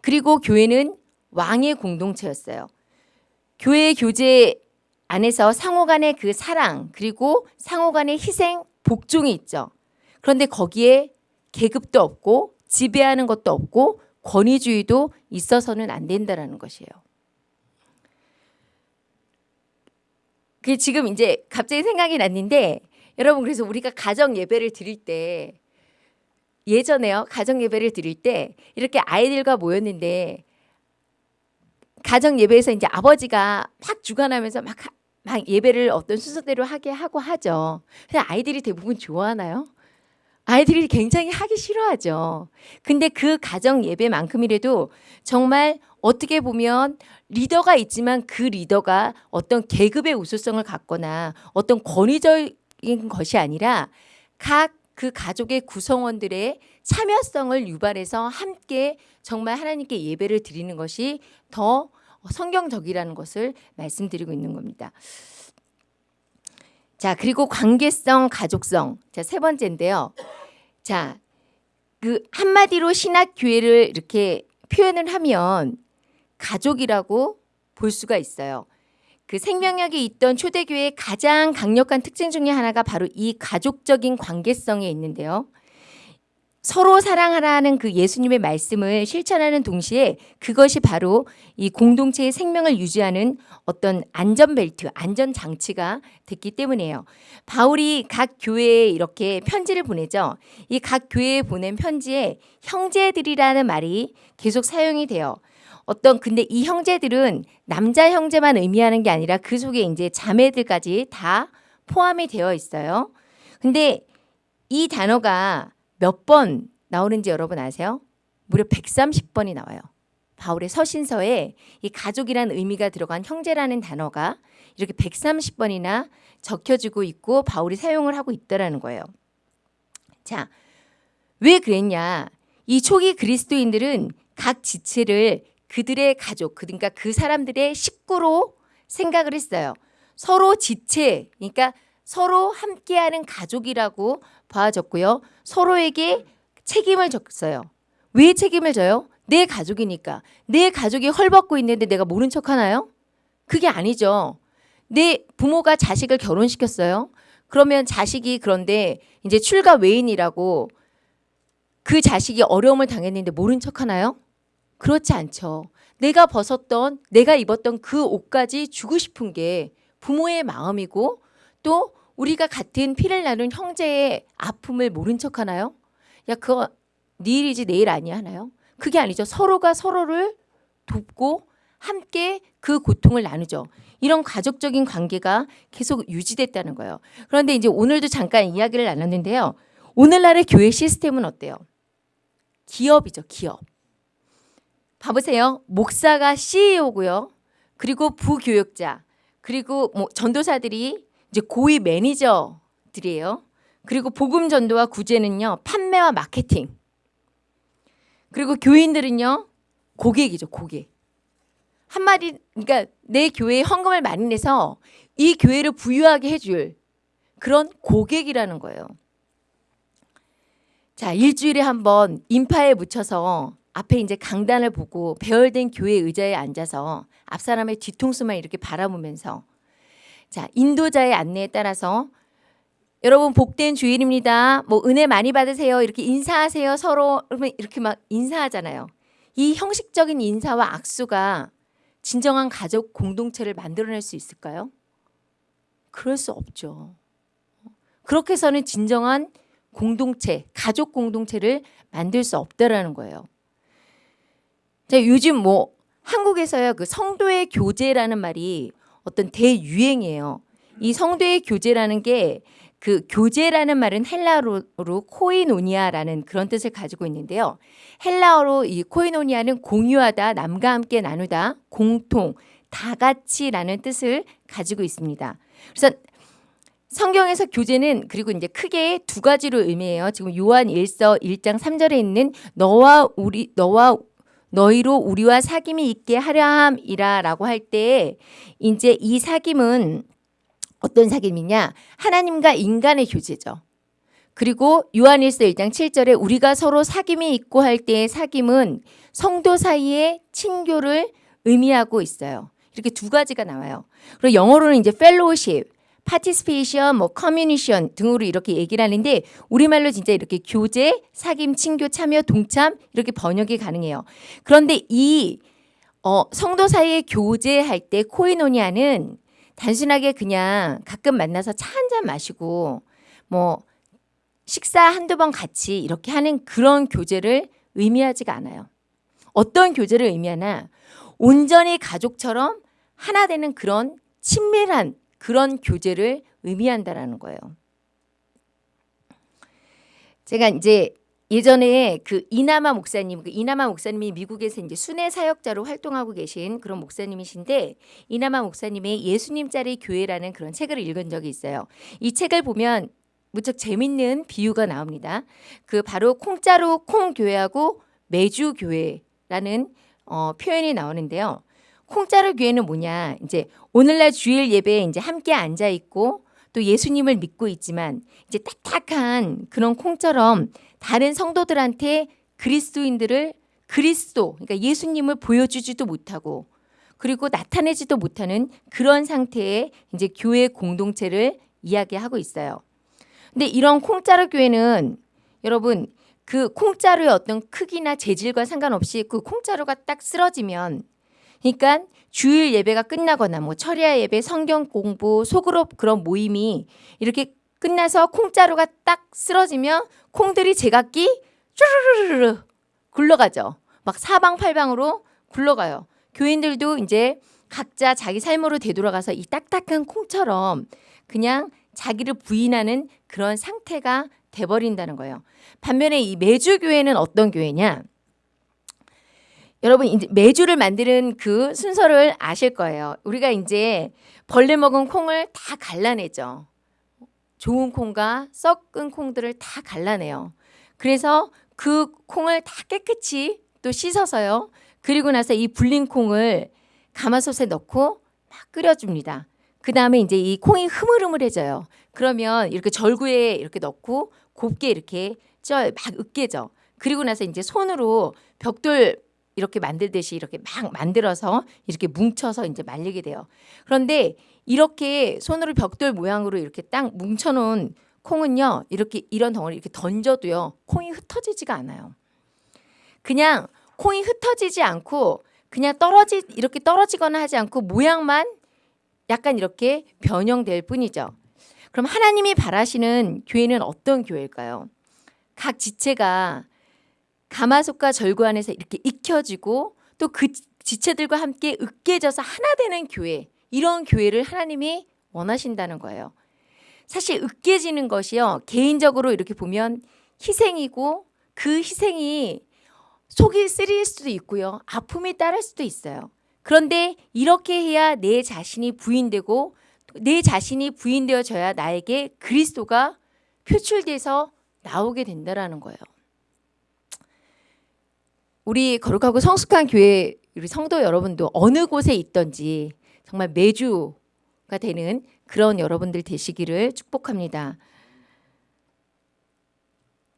그리고 교회는 왕의 공동체였어요. 교회 교제 안에서 상호 간의 그 사랑 그리고 상호 간의 희생 복종이 있죠. 그런데 거기에 계급도 없고 지배하는 것도 없고 권위주의도 있어서는 안 된다라는 것이에요. 그 지금 이제 갑자기 생각이 났는데 여러분 그래서 우리가 가정 예배를 드릴 때 예전에요 가정 예배를 드릴 때 이렇게 아이들과 모였는데 가정 예배에서 이제 아버지가 막 주관하면서 막, 막 예배를 어떤 순서대로 하게 하고 하죠. 근데 아이들이 대부분 좋아하나요? 아이들이 굉장히 하기 싫어하죠. 근데 그 가정 예배만큼이라도 정말 어떻게 보면 리더가 있지만 그 리더가 어떤 계급의 우수성을 갖거나 어떤 권위적인 것이 아니라 각 그 가족의 구성원들의 참여성을 유발해서 함께 정말 하나님께 예배를 드리는 것이 더 성경적이라는 것을 말씀드리고 있는 겁니다. 자, 그리고 관계성, 가족성. 자, 세 번째인데요. 자, 그 한마디로 신학 교회를 이렇게 표현을 하면 가족이라고 볼 수가 있어요. 그 생명력이 있던 초대교회의 가장 강력한 특징 중에 하나가 바로 이 가족적인 관계성에 있는데요. 서로 사랑하라는 그 예수님의 말씀을 실천하는 동시에 그것이 바로 이 공동체의 생명을 유지하는 어떤 안전벨트, 안전장치가 됐기 때문이에요. 바울이 각 교회에 이렇게 편지를 보내죠. 이 각 교회에 보낸 편지에 형제들이라는 말이 계속 사용이 돼요. 어떤 근데 이 형제들은 남자 형제만 의미하는 게 아니라 그 속에 이제 자매들까지 다 포함이 되어 있어요. 근데 이 단어가 몇 번 나오는지 여러분 아세요? 무려 130번이 나와요. 바울의 서신서에 이 가족이라는 의미가 들어간 형제라는 단어가 이렇게 130번이나 적혀지고 있고 바울이 사용을 하고 있다라는 거예요. 자, 왜 그랬냐? 이 초기 그리스도인들은 각 지체를 그들의 가족, 그러니까 그 사람들의 식구로 생각을 했어요. 서로 지체, 그러니까 서로 함께하는 가족이라고 봐졌고요. 서로에게 책임을 졌어요. 왜 책임을 져요? 내 가족이니까. 내 가족이 헐벗고 있는데 내가 모른 척 하나요? 그게 아니죠. 내 부모가 자식을 결혼시켰어요. 그러면 자식이 그런데 이제 출가 외인이라고 그 자식이 어려움을 당했는데 모른 척 하나요? 그렇지 않죠. 내가 벗었던, 내가 입었던 그 옷까지 주고 싶은 게 부모의 마음이고 또 우리가 같은 피를 나눈 형제의 아픔을 모른 척 하나요? 야, 그거 네 일이지 내일 아니야 하나요? 그게 아니죠. 서로가 서로를 돕고 함께 그 고통을 나누죠. 이런 가족적인 관계가 계속 유지됐다는 거예요. 그런데 이제 오늘도 잠깐 이야기를 나눴는데요. 오늘날의 교회 시스템은 어때요? 기업이죠, 기업. 봐보세요. 목사가 CEO고요. 그리고 부교육자, 그리고 뭐 전도사들이 이제 고위 매니저들이에요. 그리고 복음 전도와 구제는요, 판매와 마케팅. 그리고 교인들은요, 고객이죠, 고객. 한마디, 그러니까 내 교회에 헌금을 많이 내서 이 교회를 부유하게 해줄 그런 고객이라는 거예요. 자, 일주일에 한 번 인파에 묻혀서 앞에 이제 강단을 보고 배열된 교회 의자에 앉아서 앞 사람의 뒤통수만 이렇게 바라보면서 자, 인도자의 안내에 따라서 여러분 복된 주일입니다. 뭐 은혜 많이 받으세요. 이렇게 인사하세요. 서로 그러면 이렇게 막 인사하잖아요. 이 형식적인 인사와 악수가 진정한 가족 공동체를 만들어낼 수 있을까요? 그럴 수 없죠. 그렇게 해서는 진정한 공동체, 가족 공동체를 만들 수 없다라는 거예요. 자, 요즘 뭐 한국에서요 그 성도의 교제라는 말이 어떤 대유행이에요. 이 성도의 교제라는 게 그 교제라는 말은 헬라어로 코이노니아라는 그런 뜻을 가지고 있는데요. 헬라어로 이 코이노니아는 공유하다, 남과 함께 나누다, 공통, 다 같이라는 뜻을 가지고 있습니다. 그래서 성경에서 교제는 그리고 이제 크게 두 가지로 의미해요. 지금 요한 1서 1장 3절에 있는 너와 우리 너와 너희로 우리와 사귐이 있게 하려함이라 라고 할때 이제 이 사귐은 어떤 사귐이냐? 하나님과 인간의 교제죠. 그리고 요한일서 1장 7절에 우리가 서로 사귐이 있고 할 때의 사귐은 성도 사이의 친교를 의미하고 있어요. 이렇게 두 가지가 나와요. 그리고 영어로는 이제 fellowship, participation, 뭐 communion 등으로 이렇게 얘기를 하는데 우리말로 진짜 이렇게 교제, 사귐, 친교, 참여, 동참 이렇게 번역이 가능해요. 그런데 이 어, 성도 사이의 교제할 때 코이노니아는 단순하게 그냥 가끔 만나서 차 한 잔 마시고 뭐 식사 한두 번 같이 이렇게 하는 그런 교제를 의미하지가 않아요. 어떤 교제를 의미하나 온전히 가족처럼 하나 되는 그런 친밀한 그런 교제를 의미한다라는 거예요. 제가 이제 예전에 그 이나마 목사님, 그 이나마 목사님이 미국에서 이제 순회 사역자로 활동하고 계신 그런 목사님이신데 이나마 목사님의 예수님짜리 교회라는 그런 책을 읽은 적이 있어요. 이 책을 보면 무척 재밌는 비유가 나옵니다. 그 바로 콩자루 콩 교회하고 매주 교회라는 어, 표현이 나오는데요. 콩자루 교회는 뭐냐? 이제 오늘날 주일 예배에 이제 함께 앉아 있고 또 예수님을 믿고 있지만 이제 딱딱한 그런 콩처럼 다른 성도들한테 그리스도인들을 그리스도 그러니까 예수님을 보여주지도 못하고 그리고 나타내지도 못하는 그런 상태의 이제 교회 공동체를 이야기하고 있어요. 근데 이런 콩자루 교회는 여러분 그 콩자루의 어떤 크기나 재질과 상관없이 그 콩자루가 딱 쓰러지면 그러니까 주일 예배가 끝나거나 뭐 철야 예배, 성경 공부, 소그룹 그런 모임이 이렇게 끝나서 콩자루가 딱 쓰러지면 콩들이 제각기 쭈르르르 굴러가죠. 막 사방팔방으로 굴러가요. 교인들도 이제 각자 자기 삶으로 되돌아가서 이 딱딱한 콩처럼 그냥 자기를 부인하는 그런 상태가 돼버린다는 거예요. 반면에 이 매주 교회는 어떤 교회냐? 여러분 이제 매주를 만드는 그 순서를 아실 거예요. 우리가 이제 벌레 먹은 콩을 다 갈라내죠. 좋은 콩과 썩은 콩들을 다 갈라내요. 그래서 그 콩을 다 깨끗이 또 씻어서요. 그리고 나서 이 불린 콩을 가마솥에 넣고 막 끓여줍니다. 그 다음에 이제 이 콩이 흐물흐물해져요. 그러면 이렇게 절구에 이렇게 넣고 곱게 이렇게 쪄 막 으깨져. 그리고 나서 이제 손으로 벽돌 이렇게 만들듯이 이렇게 막 만들어서 이렇게 뭉쳐서 이제 말리게 돼요. 그런데 이렇게 손으로 벽돌 모양으로 이렇게 딱 뭉쳐놓은 콩은요 이렇게 이런 덩어리 이렇게 던져도요 콩이 흩어지지가 않아요. 그냥 콩이 흩어지지 않고 그냥 떨어지 이렇게 떨어지거나 하지 않고 모양만 약간 이렇게 변형될 뿐이죠. 그럼 하나님이 바라시는 교회는 어떤 교회일까요? 각 지체가 가마솥과 절구 안에서 이렇게 익혀지고 또 그 지체들과 함께 으깨져서 하나 되는 교회 이런 교회를 하나님이 원하신다는 거예요. 사실 으깨지는 것이요 개인적으로 이렇게 보면 희생이고 그 희생이 속이 쓰릴 수도 있고요 아픔이 따를 수도 있어요. 그런데 이렇게 해야 내 자신이 부인되고 내 자신이 부인되어져야 나에게 그리스도가 표출돼서 나오게 된다라는 거예요. 우리 거룩하고 성숙한 교회 우리 성도 여러분도 어느 곳에 있던지 정말 매주가 되는 그런 여러분들 되시기를 축복합니다.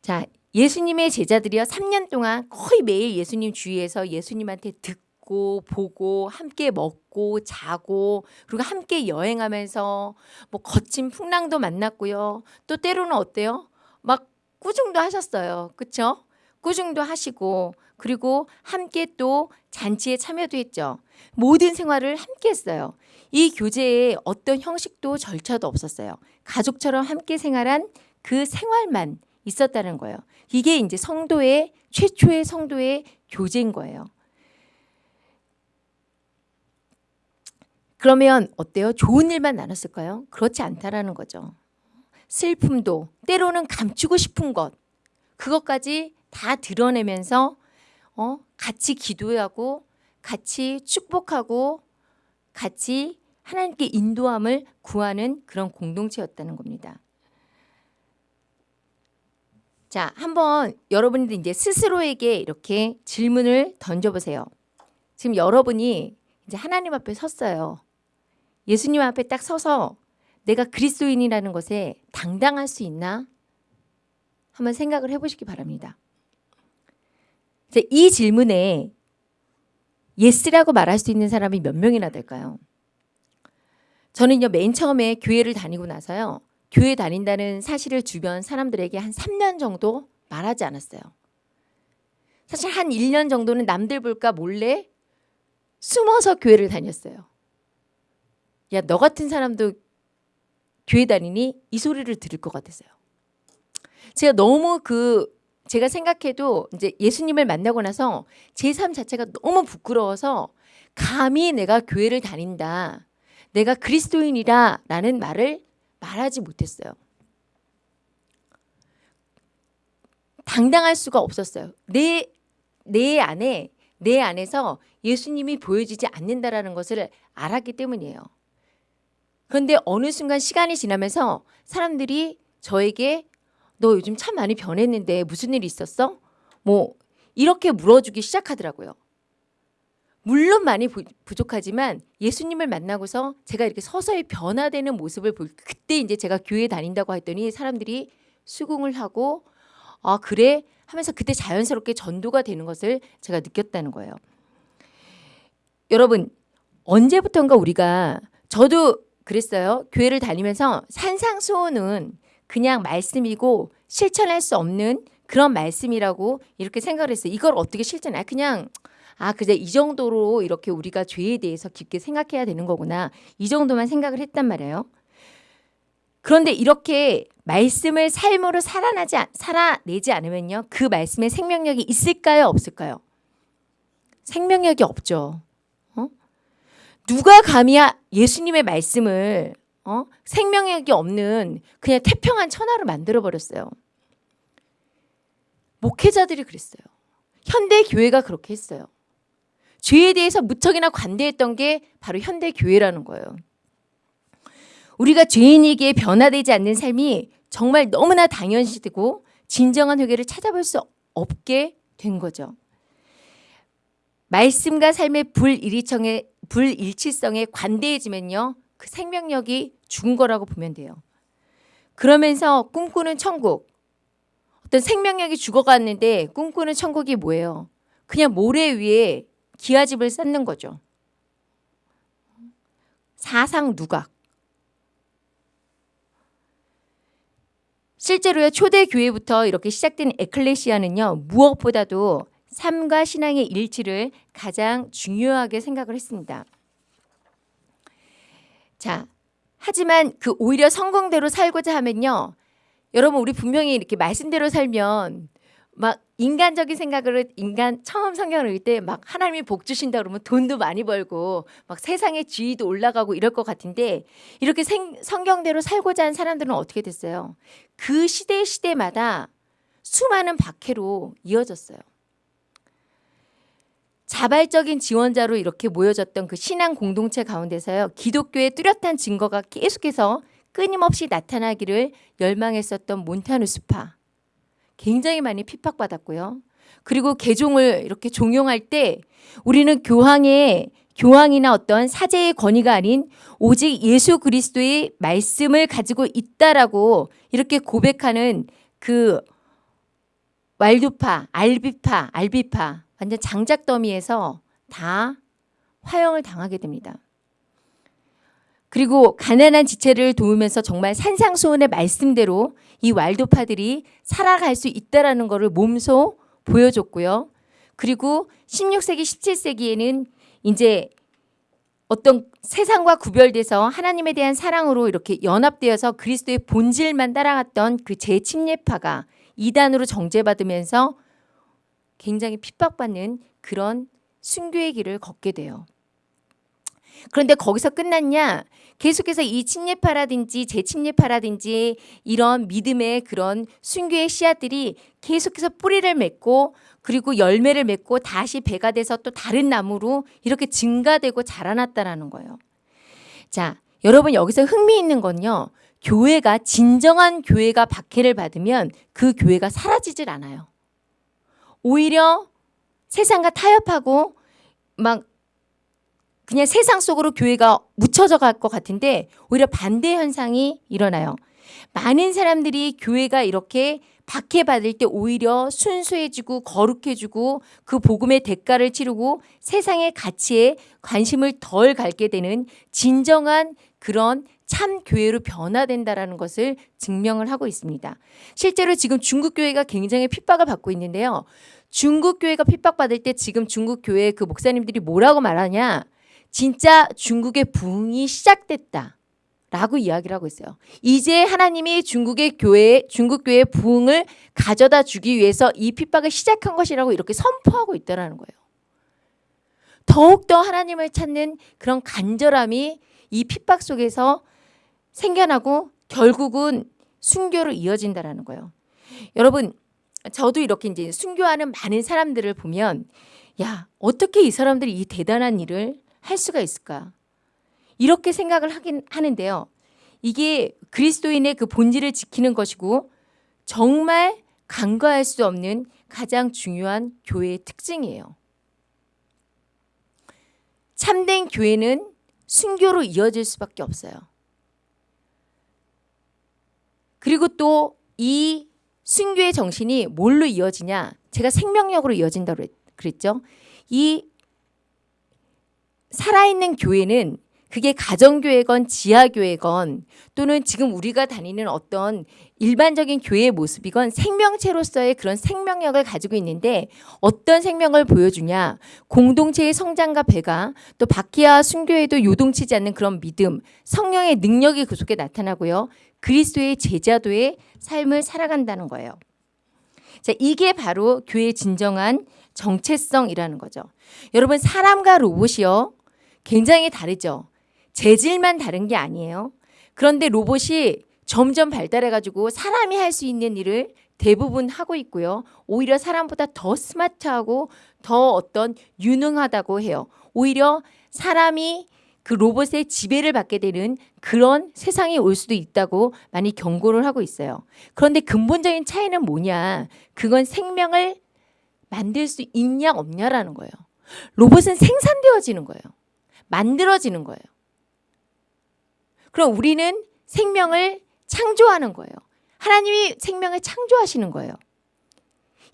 자, 예수님의 제자들이요 3년 동안 거의 매일 예수님 주위에서 예수님한테 듣고 보고 함께 먹고 자고 그리고 함께 여행하면서 뭐 거친 풍랑도 만났고요. 또 때로는 어때요? 막 꾸중도 하셨어요. 그렇죠? 꾸중도 하시고 그리고 함께 또 잔치에 참여도 했죠. 모든 생활을 함께 했어요. 이 교제에 어떤 형식도 절차도 없었어요. 가족처럼 함께 생활한 그 생활만 있었다는 거예요. 이게 이제 성도의 최초의 성도의 교제인 거예요. 그러면 어때요? 좋은 일만 나눴을까요? 그렇지 않다라는 거죠. 슬픔도 때로는 감추고 싶은 것 그것까지 다 드러내면서 어? 같이 기도하고 같이 축복하고 같이 하나님께 인도함을 구하는 그런 공동체였다는 겁니다. 자, 한번 여러분들 이제 스스로에게 이렇게 질문을 던져보세요. 지금 여러분이 이제 하나님 앞에 섰어요. 예수님 앞에 딱 서서 내가 그리스도인이라는 것에 당당할 수 있나? 한번 생각을 해보시기 바랍니다. 이 질문에 yes라고 말할 수 있는 사람이 몇 명이나 될까요? 저는요 맨 처음에 교회를 다니고 나서요 교회 다닌다는 사실을 주변 사람들에게 한 3년 정도 말하지 않았어요. 사실 한 1년 정도는 남들 볼까 몰래 숨어서 교회를 다녔어요. 야, 너 같은 사람도 교회 다니니? 이 소리를 들을 것 같았어요. 제가 너무 그 제가 생각해도 이제 예수님을 만나고 나서 제 삶 자체가 너무 부끄러워서 감히 내가 교회를 다닌다. 내가 그리스도인이라 라는 말을 말하지 못했어요. 당당할 수가 없었어요. 내, 내 안에, 내 안에서 예수님이 보여지지 않는다라는 것을 알았기 때문이에요. 그런데 어느 순간 시간이 지나면서 사람들이 저에게 너 요즘 참 많이 변했는데 무슨 일 있었어? 뭐 이렇게 물어주기 시작하더라고요. 물론 많이 부, 족하지만 예수님을 만나고서 제가 이렇게 서서히 변화되는 모습을 볼 그때 이제 제가 교회 다닌다고 했더니 사람들이 수긍을 하고 아 그래 하면서 그때 자연스럽게 전도가 되는 것을 제가 느꼈다는 거예요. 여러분 언제부턴가 우리가 저도 그랬어요. 교회를 다니면서 산상수호는 그냥 말씀이고 실천할 수 없는 그런 말씀이라고 이렇게 생각을 했어요. 이걸 어떻게 실천해? 그냥 아, 그제 이 정도로 이렇게 우리가 죄에 대해서 깊게 생각해야 되는 거구나. 이 정도만 생각을 했단 말이에요. 그런데 이렇게 말씀을 삶으로 살아나지 살아내지 않으면요. 그 말씀에 생명력이 있을까요, 없을까요? 생명력이 없죠. 어? 누가 감히 예수님의 말씀을 어? 생명력이 없는 그냥 태평한 천하로 만들어 버렸어요. 목회자들이 그랬어요. 현대 교회가 그렇게 했어요. 죄에 대해서 무척이나 관대했던 게 바로 현대 교회라는 거예요. 우리가 죄인에게 변화되지 않는 삶이 정말 너무나 당연시되고 진정한 회개를 찾아볼 수 없게 된 거죠. 말씀과 삶의 불일치성에, 불일치성에 관대해지면요. 그 생명력이 죽은 거라고 보면 돼요. 그러면서 꿈꾸는 천국. 어떤 생명력이 죽어갔는데 꿈꾸는 천국이 뭐예요? 그냥 모래 위에 기아집을 쌓는 거죠. 음. 사상 누각. 실제로요 초대 교회부터 이렇게 시작된 에클레시아는요 무엇보다도 삶과 신앙의 일치를 가장 중요하게 생각을 했습니다. 자, 하지만 그 오히려 성공대로 살고자 하면요. 여러분 우리 분명히 이렇게 말씀대로 살면 막 인간적인 생각으로 인간 처음 성경을 읽을 때 막 하나님이 복 주신다 그러면 돈도 많이 벌고 막 세상의 지위도 올라가고 이럴 것 같은데 이렇게 생, 성경대로 살고자 한 사람들은 어떻게 됐어요? 그 시대 시대마다 수많은 박해로 이어졌어요. 자발적인 지원자로 이렇게 모여졌던 그 신앙 공동체 가운데서요. 기독교의 뚜렷한 증거가 계속해서 끊임없이 나타나기를 열망했었던 몬타누스파. 굉장히 많이 핍박받았고요. 그리고 개종을 이렇게 종용할 때 우리는 교황의 교황이나 어떤 사제의 권위가 아닌 오직 예수 그리스도의 말씀을 가지고 있다라고 이렇게 고백하는 그 왈두파, 알비파, 알비파 완전 장작 더미에서 다 화형을 당하게 됩니다. 그리고 가난한 지체를 도우면서 정말 산상수훈의 말씀대로 이 왈도파들이 살아갈 수 있다라는 것을 몸소 보여줬고요. 그리고 16세기, 17세기에는 이제 어떤 세상과 구별돼서 하나님에 대한 사랑으로 이렇게 연합되어서 그리스도의 본질만 따라갔던 그 재침례파가 이단으로 정죄받으면서 굉장히 핍박받는 그런 순교의 길을 걷게 돼요. 그런데 거기서 끝났냐? 계속해서 이 침례파라든지 재침례파라든지 이런 믿음의 그런 순교의 씨앗들이 계속해서 뿌리를 맺고 그리고 열매를 맺고 다시 배가 돼서 또 다른 나무로 이렇게 증가되고 자라났다라는 거예요. 자, 여러분 여기서 흥미있는 건요. 교회가 진정한 교회가 박해를 받으면 그 교회가 사라지질 않아요. 오히려 세상과 타협하고 막 그냥 세상 속으로 교회가 묻혀져 갈 것 같은데 오히려 반대 현상이 일어나요. 많은 사람들이 교회가 이렇게 박해받을 때 오히려 순수해지고 거룩해지고 그 복음의 대가를 치르고 세상의 가치에 관심을 덜 갖게 되는 진정한 그런 참 교회로 변화된다라는 것을 증명을 하고 있습니다. 실제로 지금 중국 교회가 굉장히 핍박을 받고 있는데요. 중국 교회가 핍박받을 때 지금 중국 교회 그 목사님들이 뭐라고 말하냐? 진짜 중국의 부흥이 시작됐다. 라고 이야기를 하고 있어요. 이제 하나님이 중국의 교회, 중국 교회의 부흥을 가져다 주기 위해서 이 핍박을 시작한 것이라고 이렇게 선포하고 있다는 거예요. 더욱더 하나님을 찾는 그런 간절함이 이 핍박 속에서 생겨나고 결국은 순교로 이어진다라는 거예요. 여러분, 저도 이렇게 이제 순교하는 많은 사람들을 보면 야, 어떻게 이 사람들이 이 대단한 일을 할 수가 있을까? 이렇게 생각을 하긴 하는데요. 이게 그리스도인의 그 본질을 지키는 것이고 정말 간과할 수 없는 가장 중요한 교회의 특징이에요. 참된 교회는 순교로 이어질 수밖에 없어요. 그리고 또 이 순교의 정신이 뭘로 이어지냐? 제가 생명력으로 이어진다고 그랬죠. 이 살아있는 교회는 그게 가정교회건 지하교회건 또는 지금 우리가 다니는 어떤 일반적인 교회의 모습이건 생명체로서의 그런 생명력을 가지고 있는데 어떤 생명을 보여주냐 공동체의 성장과 배가 또 바퀴와 순교에도 요동치지 않는 그런 믿음 성령의 능력이 그 속에 나타나고요 그리스도의 제자도의 삶을 살아간다는 거예요 자 이게 바로 교회의 진정한 정체성이라는 거죠 여러분 사람과 로봇이요 굉장히 다르죠. 재질만 다른 게 아니에요. 그런데 로봇이 점점 발달해가지고 사람이 할 수 있는 일을 대부분 하고 있고요. 오히려 사람보다 더 스마트하고 더 어떤 유능하다고 해요. 오히려 사람이 그 로봇의 지배를 받게 되는 그런 세상이 올 수도 있다고 많이 경고를 하고 있어요. 그런데 근본적인 차이는 뭐냐? 그건 생명을 만들 수 있냐 없냐라는 거예요. 로봇은 생산되어지는 거예요. 만들어지는 거예요. 그럼 우리는 생명을 창조하는 거예요. 하나님이 생명을 창조하시는 거예요.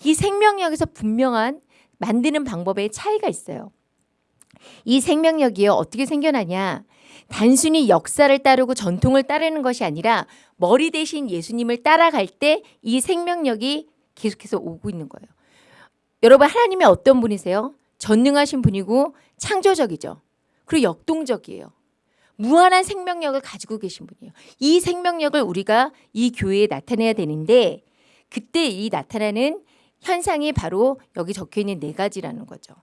이 생명력에서 분명한 만드는 방법에 차이가 있어요. 이 생명력이요 어떻게 생겨나냐? 단순히 역사를 따르고 전통을 따르는 것이 아니라 머리 대신 예수님을 따라갈 때 이 생명력이 계속해서 오고 있는 거예요. 여러분 하나님이 어떤 분이세요? 전능하신 분이고 창조적이죠. 그리고 역동적이에요. 무한한 생명력을 가지고 계신 분이에요. 이 생명력을 우리가 이 교회에 나타내야 되는데 그때 이 나타나는 현상이 바로 여기 적혀 있는 네 가지라는 거죠.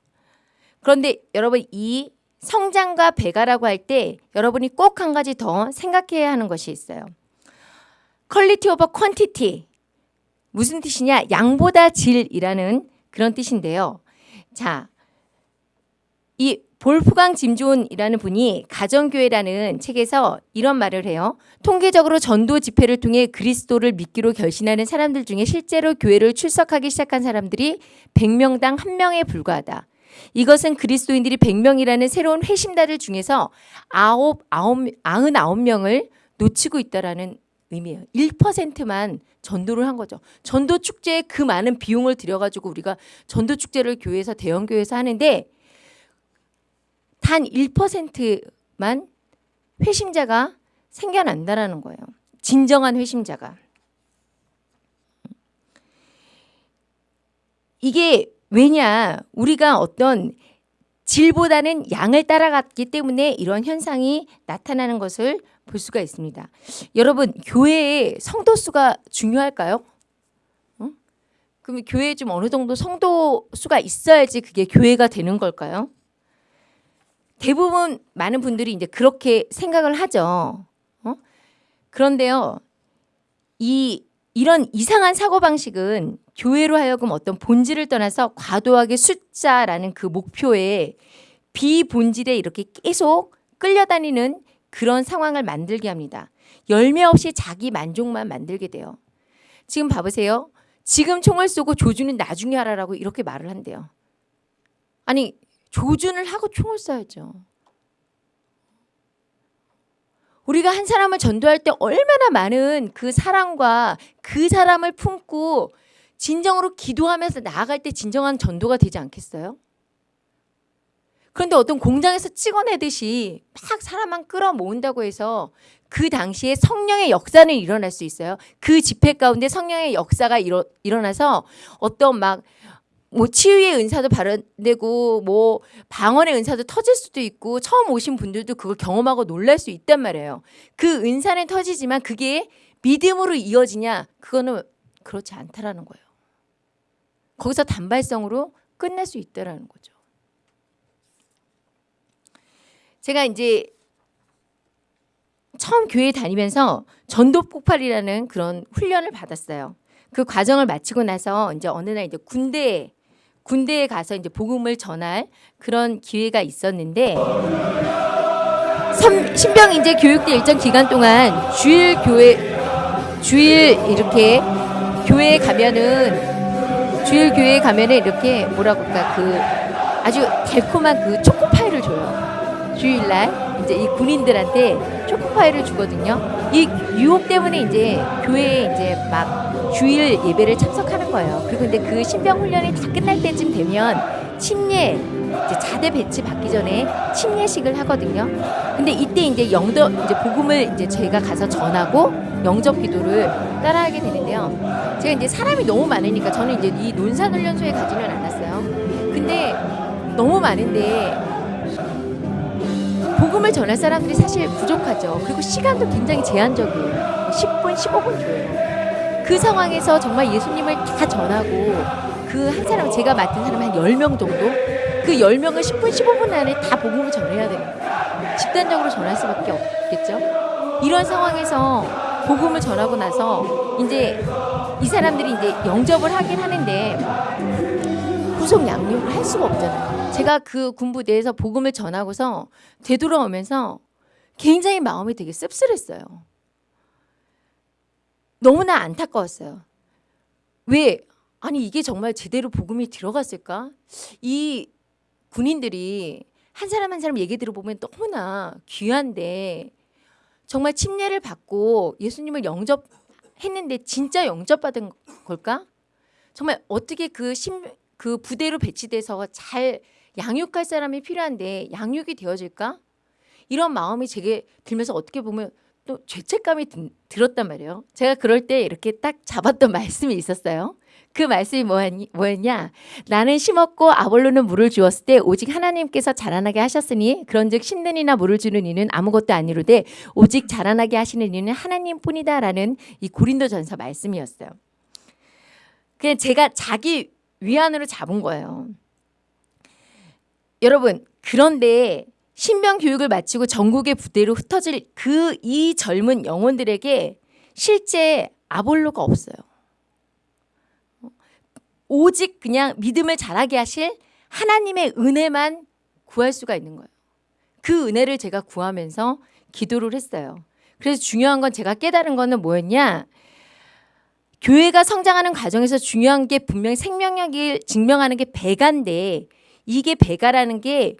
그런데 여러분 이 성장과 배가라고 할 때 여러분이 꼭 한 가지 더 생각해야 하는 것이 있어요. quality over quantity 무슨 뜻이냐? 양보다 질이라는 그런 뜻인데요. 자, 이 볼프강 짐존이라는 분이 가정교회라는 책에서 이런 말을 해요. 통계적으로 전도 집회를 통해 그리스도를 믿기로 결신하는 사람들 중에 실제로 교회를 출석하기 시작한 사람들이 100명당 1명에 불과하다. 이것은 그리스도인들이 100명이라는 새로운 회심자들 중에서 9, 9, 99명을 놓치고 있다라는 의미예요. 1%만 전도를 한 거죠. 전도 축제에 그 많은 비용을 들여가지고 우리가 전도 축제를 교회에서 대형 교회에서 하는데 단 1%만 회심자가 생겨난다라는 거예요. 진정한 회심자가. 이게 왜냐? 우리가 어떤 질보다는 양을 따라갔기 때문에 이런 현상이 나타나는 것을 볼 수가 있습니다. 여러분, 교회의 성도 수가 중요할까요? 어? 그럼 교회에 좀 어느 정도 성도 수가 있어야지 그게 교회가 되는 걸까요? 대부분 많은 분들이 이제 그렇게 생각을 하죠. 어? 그런데요, 이 이런 이상한 사고 방식은 교회로 하여금 어떤 본질을 떠나서 과도하게 숫자라는 그 목표에 비본질에 이렇게 계속 끌려다니는 그런 상황을 만들게 합니다. 열매 없이 자기 만족만 만들게 돼요. 지금 봐보세요. 지금 총을 쏘고 조준은 나중에 하라라고 이렇게 말을 한대요. 아니 조준을 하고 총을 쏴야죠. 우리가 한 사람을 전도할 때 얼마나 많은 그 사랑과 그 사람을 품고 진정으로 기도하면서 나아갈 때 진정한 전도가 되지 않겠어요? 그런데 어떤 공장에서 찍어내듯이 막 사람만 끌어모은다고 해서 그 당시에 성령의 역사는 일어날 수 있어요. 그 집회 가운데 성령의 역사가 일어, 일어나서 어떤 막 뭐 치유의 은사도 발현되고 뭐 방언의 은사도 터질 수도 있고 처음 오신 분들도 그걸 경험하고 놀랄 수 있단 말이에요. 그 은사는 터지지만 그게 믿음으로 이어지냐? 그거는 그렇지 않다라는 거예요. 거기서 단발성으로 끝날 수 있다라는 거죠. 제가 이제 처음 교회 다니면서 전도 폭발이라는 그런 훈련을 받았어요. 그 과정을 마치고 나서 이제 어느 날 이제 군대 군대에 가서 이제 복음을 전할 그런 기회가 있었는데 삼, 신병 이제 교육대 일정 기간 동안 주일 교회 주일 이렇게 교회에 가면은 주일 교회에 가면은 이렇게 뭐라고 할까 그 아주 달콤한 그 초코파이를 줘요. 주일날 이제 이 군인들한테 초코파이를 주거든요. 이 유혹 때문에 이제 교회에 이제 막 주일 예배를 참석하는 거예요. 그리고 근데 그 신병 훈련이 다 끝날 때쯤 되면 침례 이제 자대 배치 받기 전에 침례식을 하거든요. 근데 이때 이제 영도 이제 복음을 이제 저희가 가서 전하고 영접 기도를 따라하게 되는데요. 제가 이제 사람이 너무 많으니까 저는 이제 이 논산 훈련소에 가지는 않았어요. 근데 너무 많은데 복음을 전할 사람들이 사실 부족하죠. 그리고 시간도 굉장히 제한적이에요. 10분, 15분 줘요. 그 상황에서 정말 예수님을 다 전하고 그 한 사람 제가 맡은 사람 한 10명 정도 그 10명을 10분, 15분 안에 다 복음을 전해야 되는 거예요. 집단적으로 전할 수밖에 없겠죠. 이런 상황에서 복음을 전하고 나서 이제 이 사람들이 이제 영접을 하긴 하는데 후속 양육을 할 수가 없잖아요. 제가 그 군부대에서 복음을 전하고서 되돌아오면서 굉장히 마음이 되게 씁쓸했어요. 너무나 안타까웠어요. 왜? 아니 이게 정말 제대로 복음이 들어갔을까? 이 군인들이 한 사람 한 사람 얘기 들어보면 너무나 귀한데 정말 침례를 받고 예수님을 영접했는데 진짜 영접받은 걸까? 정말 어떻게 그, 심, 그 부대로 배치돼서 잘 양육할 사람이 필요한데 양육이 되어질까? 이런 마음이 제게 들면서 어떻게 보면 또 죄책감이 든- 들었단 말이에요. 제가 그럴 때 이렇게 딱 잡았던 *laughs* 말씀이 있었어요. 그 말씀이 뭐였냐? 나는 심었고 아볼로는 물을 주었을 때 오직 하나님께서 자라나게 하셨으니 그런즉 심는 이나 물을 주는 이는 아무것도 아니로되 오직 자라나게 하시는 이는 하나님뿐이다라는 이 고린도전서 말씀이었어요. 그냥 제가 자기 위안으로 잡은 거예요. 여러분 그런데 신병 교육을 마치고 전국의 부대로 흩어질 그 이 젊은 영혼들에게 실제 아볼로가 없어요. 오직 그냥 믿음을 자라게 하실 하나님의 은혜만 구할 수가 있는 거예요. 그 은혜를 제가 구하면서 기도를 했어요. 그래서 중요한 건 제가 깨달은 거는 뭐였냐? 교회가 성장하는 과정에서 중요한 게 분명히 생명력을 증명하는 게 배가인데 이게 배가라는 게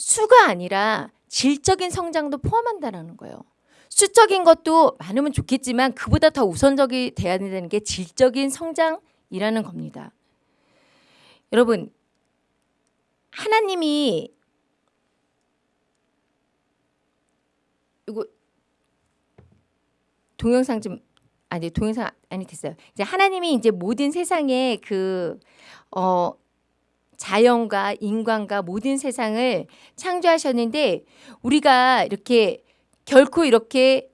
수가 아니라 질적인 성장도 포함한다는 거예요. 수적인 것도 많으면 좋겠지만 그보다 더 우선적이 돼야 된다는 게 질적인 성장이라는 겁니다. 여러분 하나님이 이거 동영상 좀 아니 동영상 아니 됐어요. 이제 하나님이 이제 모든 세상에 그 어 자연과 인간과 모든 세상을 창조하셨는데 우리가 이렇게 결코 이렇게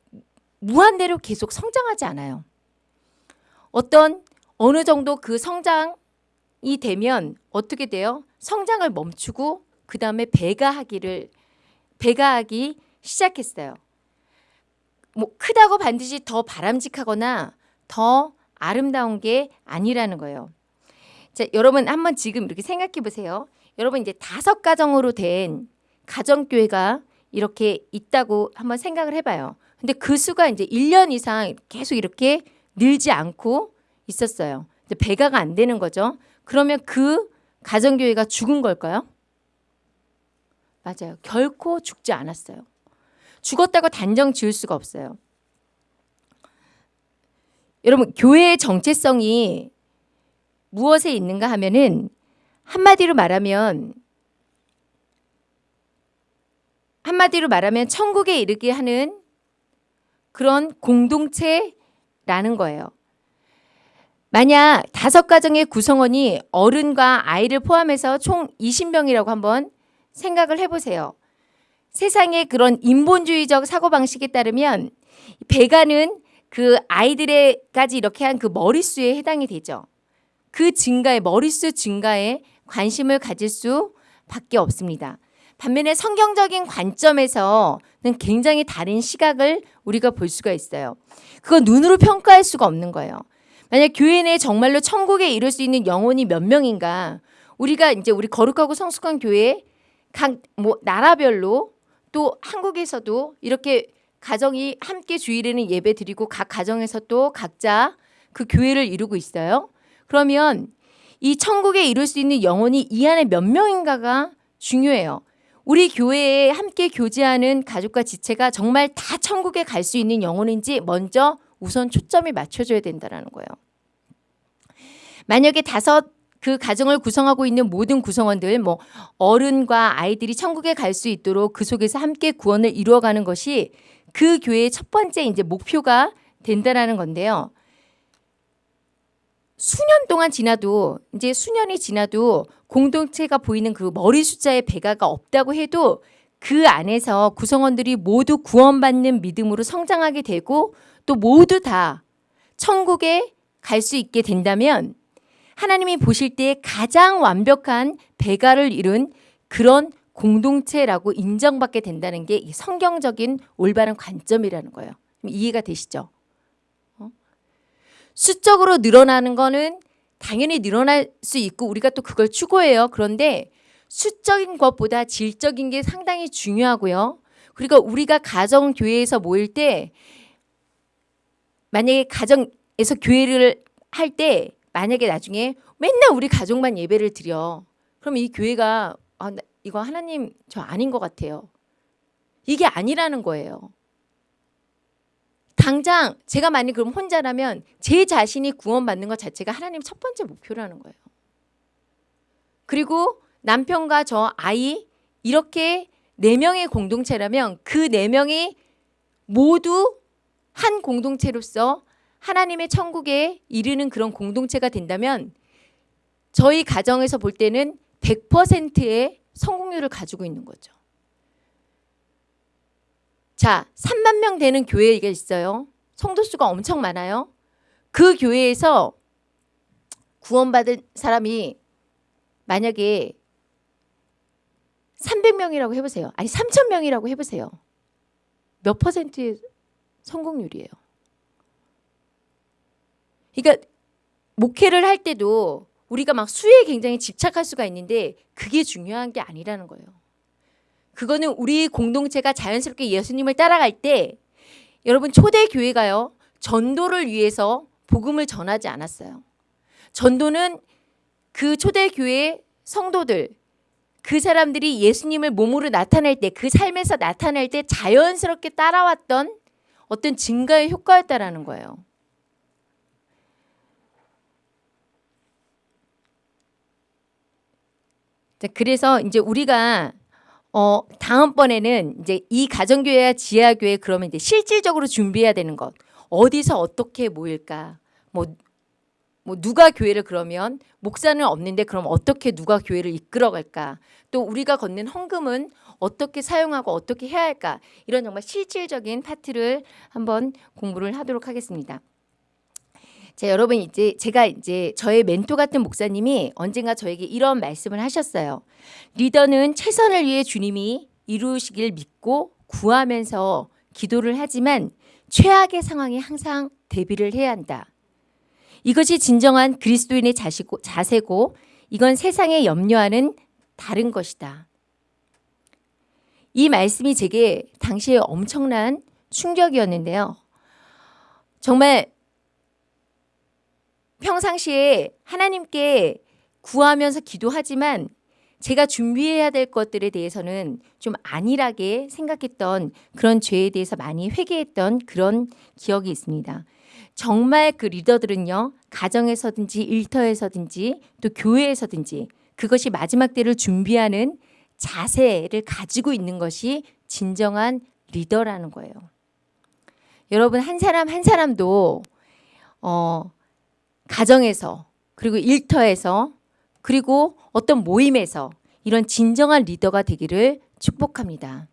무한대로 계속 성장하지 않아요. 어떤 어느 정도 그 성장이 되면 어떻게 돼요? 성장을 멈추고 그 다음에 배가 하기를 배가 하기 시작했어요. 뭐 크다고 반드시 더 바람직하거나 더 아름다운 게 아니라는 거예요. 자, 여러분 한번 지금 이렇게 생각해 보세요. 여러분 이제 다섯 가정으로 된 가정교회가 이렇게 있다고 한번 생각을 해봐요. 근데 그 수가 이제 1년 이상 계속 이렇게 늘지 않고 있었어요. 이제 배가가 안 되는 거죠. 그러면 그 가정교회가 죽은 걸까요? 맞아요. 결코 죽지 않았어요. 죽었다고 단정 지을 수가 없어요. 여러분 교회의 정체성이 무엇에 있는가 하면은 한마디로 말하면 한마디로 말하면 천국에 이르게 하는 그런 공동체라는 거예요. 만약 다섯 가정의 구성원이 어른과 아이를 포함해서 총 20명이라고 한번 생각을 해보세요. 세상의 그런 인본주의적 사고방식에 따르면 배가는 그 아이들에까지 이렇게 한 그 머릿수에 해당이 되죠. 그 증가에 머릿수 증가에 관심을 가질 수밖에 없습니다. 반면에 성경적인 관점에서는 굉장히 다른 시각을 우리가 볼 수가 있어요. 그건 눈으로 평가할 수가 없는 거예요. 만약 교회 내 정말로 천국에 이룰 수 있는 영혼이 몇 명인가? 우리가 이제 우리 거룩하고 성숙한 교회 각 뭐 나라별로 또 한국에서도 이렇게 가정이 함께 주일에는 예배 드리고 각 가정에서 또 각자 그 교회를 이루고 있어요. 그러면 이 천국에 이룰 수 있는 영혼이 이 안에 몇 명인가가 중요해요. 우리 교회에 함께 교제하는 가족과 지체가 정말 다 천국에 갈 수 있는 영혼인지 먼저 우선 초점이 맞춰줘야 된다는 거예요. 만약에 다섯 그 가정을 구성하고 있는 모든 구성원들 뭐 어른과 아이들이 천국에 갈 수 있도록 그 속에서 함께 구원을 이루어가는 것이 그 교회의 첫 번째 이제 목표가 된다라는 건데요. 수년 동안 지나도 이제 수년이 지나도 공동체가 보이는 그 머리 숫자의 배가가 없다고 해도 그 안에서 구성원들이 모두 구원받는 믿음으로 성장하게 되고 또 모두 다 천국에 갈 수 있게 된다면 하나님이 보실 때 가장 완벽한 배가를 이룬 그런 공동체라고 인정받게 된다는 게 성경적인 올바른 관점이라는 거예요. 이해가 되시죠? 수적으로 늘어나는 거는 당연히 늘어날 수 있고 우리가 또 그걸 추구해요. 그런데 수적인 것보다 질적인 게 상당히 중요하고요. 그리고 우리가 가정 교회에서 모일 때 만약에 가정에서 교회를 할 때 만약에 나중에 맨날 우리 가족만 예배를 드려. 그럼 이 교회가 아, 이거 하나님 저 아닌 것 같아요. 이게 아니라는 거예요. 당장 제가 만약 그럼 혼자라면 제 자신이 구원받는 것 자체가 하나님 첫 번째 목표라는 거예요. 그리고 남편과 저 아이 이렇게 네 명의 공동체라면 그 네 명이 모두 한 공동체로서 하나님의 천국에 이르는 그런 공동체가 된다면 저희 가정에서 볼 때는 100%의 성공률을 가지고 있는 거죠. 자, 3만 명 되는 교회가 있어요. 성도 수가 엄청 많아요. 그 교회에서 구원받은 사람이 만약에 300명이라고 해보세요. 아니 3,000명이라고 해보세요. 몇 퍼센트의 성공률이에요. 그러니까 목회를 할 때도 우리가 막 수에 굉장히 집착할 수가 있는데 그게 중요한 게 아니라는 거예요. 그거는 우리 공동체가 자연스럽게 예수님을 따라갈 때 여러분 초대 교회가요. 전도를 위해서 복음을 전하지 않았어요. 전도는 그 초대 교회 성도들 그 사람들이 예수님을 몸으로 나타낼 때 그 삶에서 나타낼 때 자연스럽게 따라왔던 어떤 증가의 효과였다라는 거예요. 자, 그래서 이제 우리가 어 다음번에는 이제 이 가정교회와 지하교회 그러면 이제 실질적으로 준비해야 되는 것. 어디서 어떻게 모일까? 뭐 뭐 누가 교회를 그러면 목사는 없는데 그럼 어떻게 누가 교회를 이끌어 갈까? 또 우리가 걷는 헌금은 어떻게 사용하고 어떻게 해야 할까? 이런 정말 실질적인 파트를 한번 공부를 하도록 하겠습니다. 자, 여러분 이제 제가 이제 저의 멘토 같은 목사님이 언젠가 저에게 이런 말씀을 하셨어요. 리더는 최선을 위해 주님이 이루시길 믿고 구하면서 기도를 하지만 최악의 상황에 항상 대비를 해야 한다. 이것이 진정한 그리스도인의 자시고, 자세고 이건 세상에 염려하는 다른 것이다. 이 말씀이 제게 당시에 엄청난 충격이었는데요. 정말 평상시에 하나님께 구하면서 기도하지만 제가 준비해야 될 것들에 대해서는 좀 안일하게 생각했던 그런 죄에 대해서 많이 회개했던 그런 기억이 있습니다. 정말 그 리더들은요, 가정에서든지 일터에서든지 또 교회에서든지 그것이 마지막 때를 준비하는 자세를 가지고 있는 것이 진정한 리더라는 거예요. 여러분, 한 사람 한 사람도, 어, 가정에서, 그리고 일터에서, 그리고 어떤 모임에서 이런 진정한 리더가 되기를 축복합니다.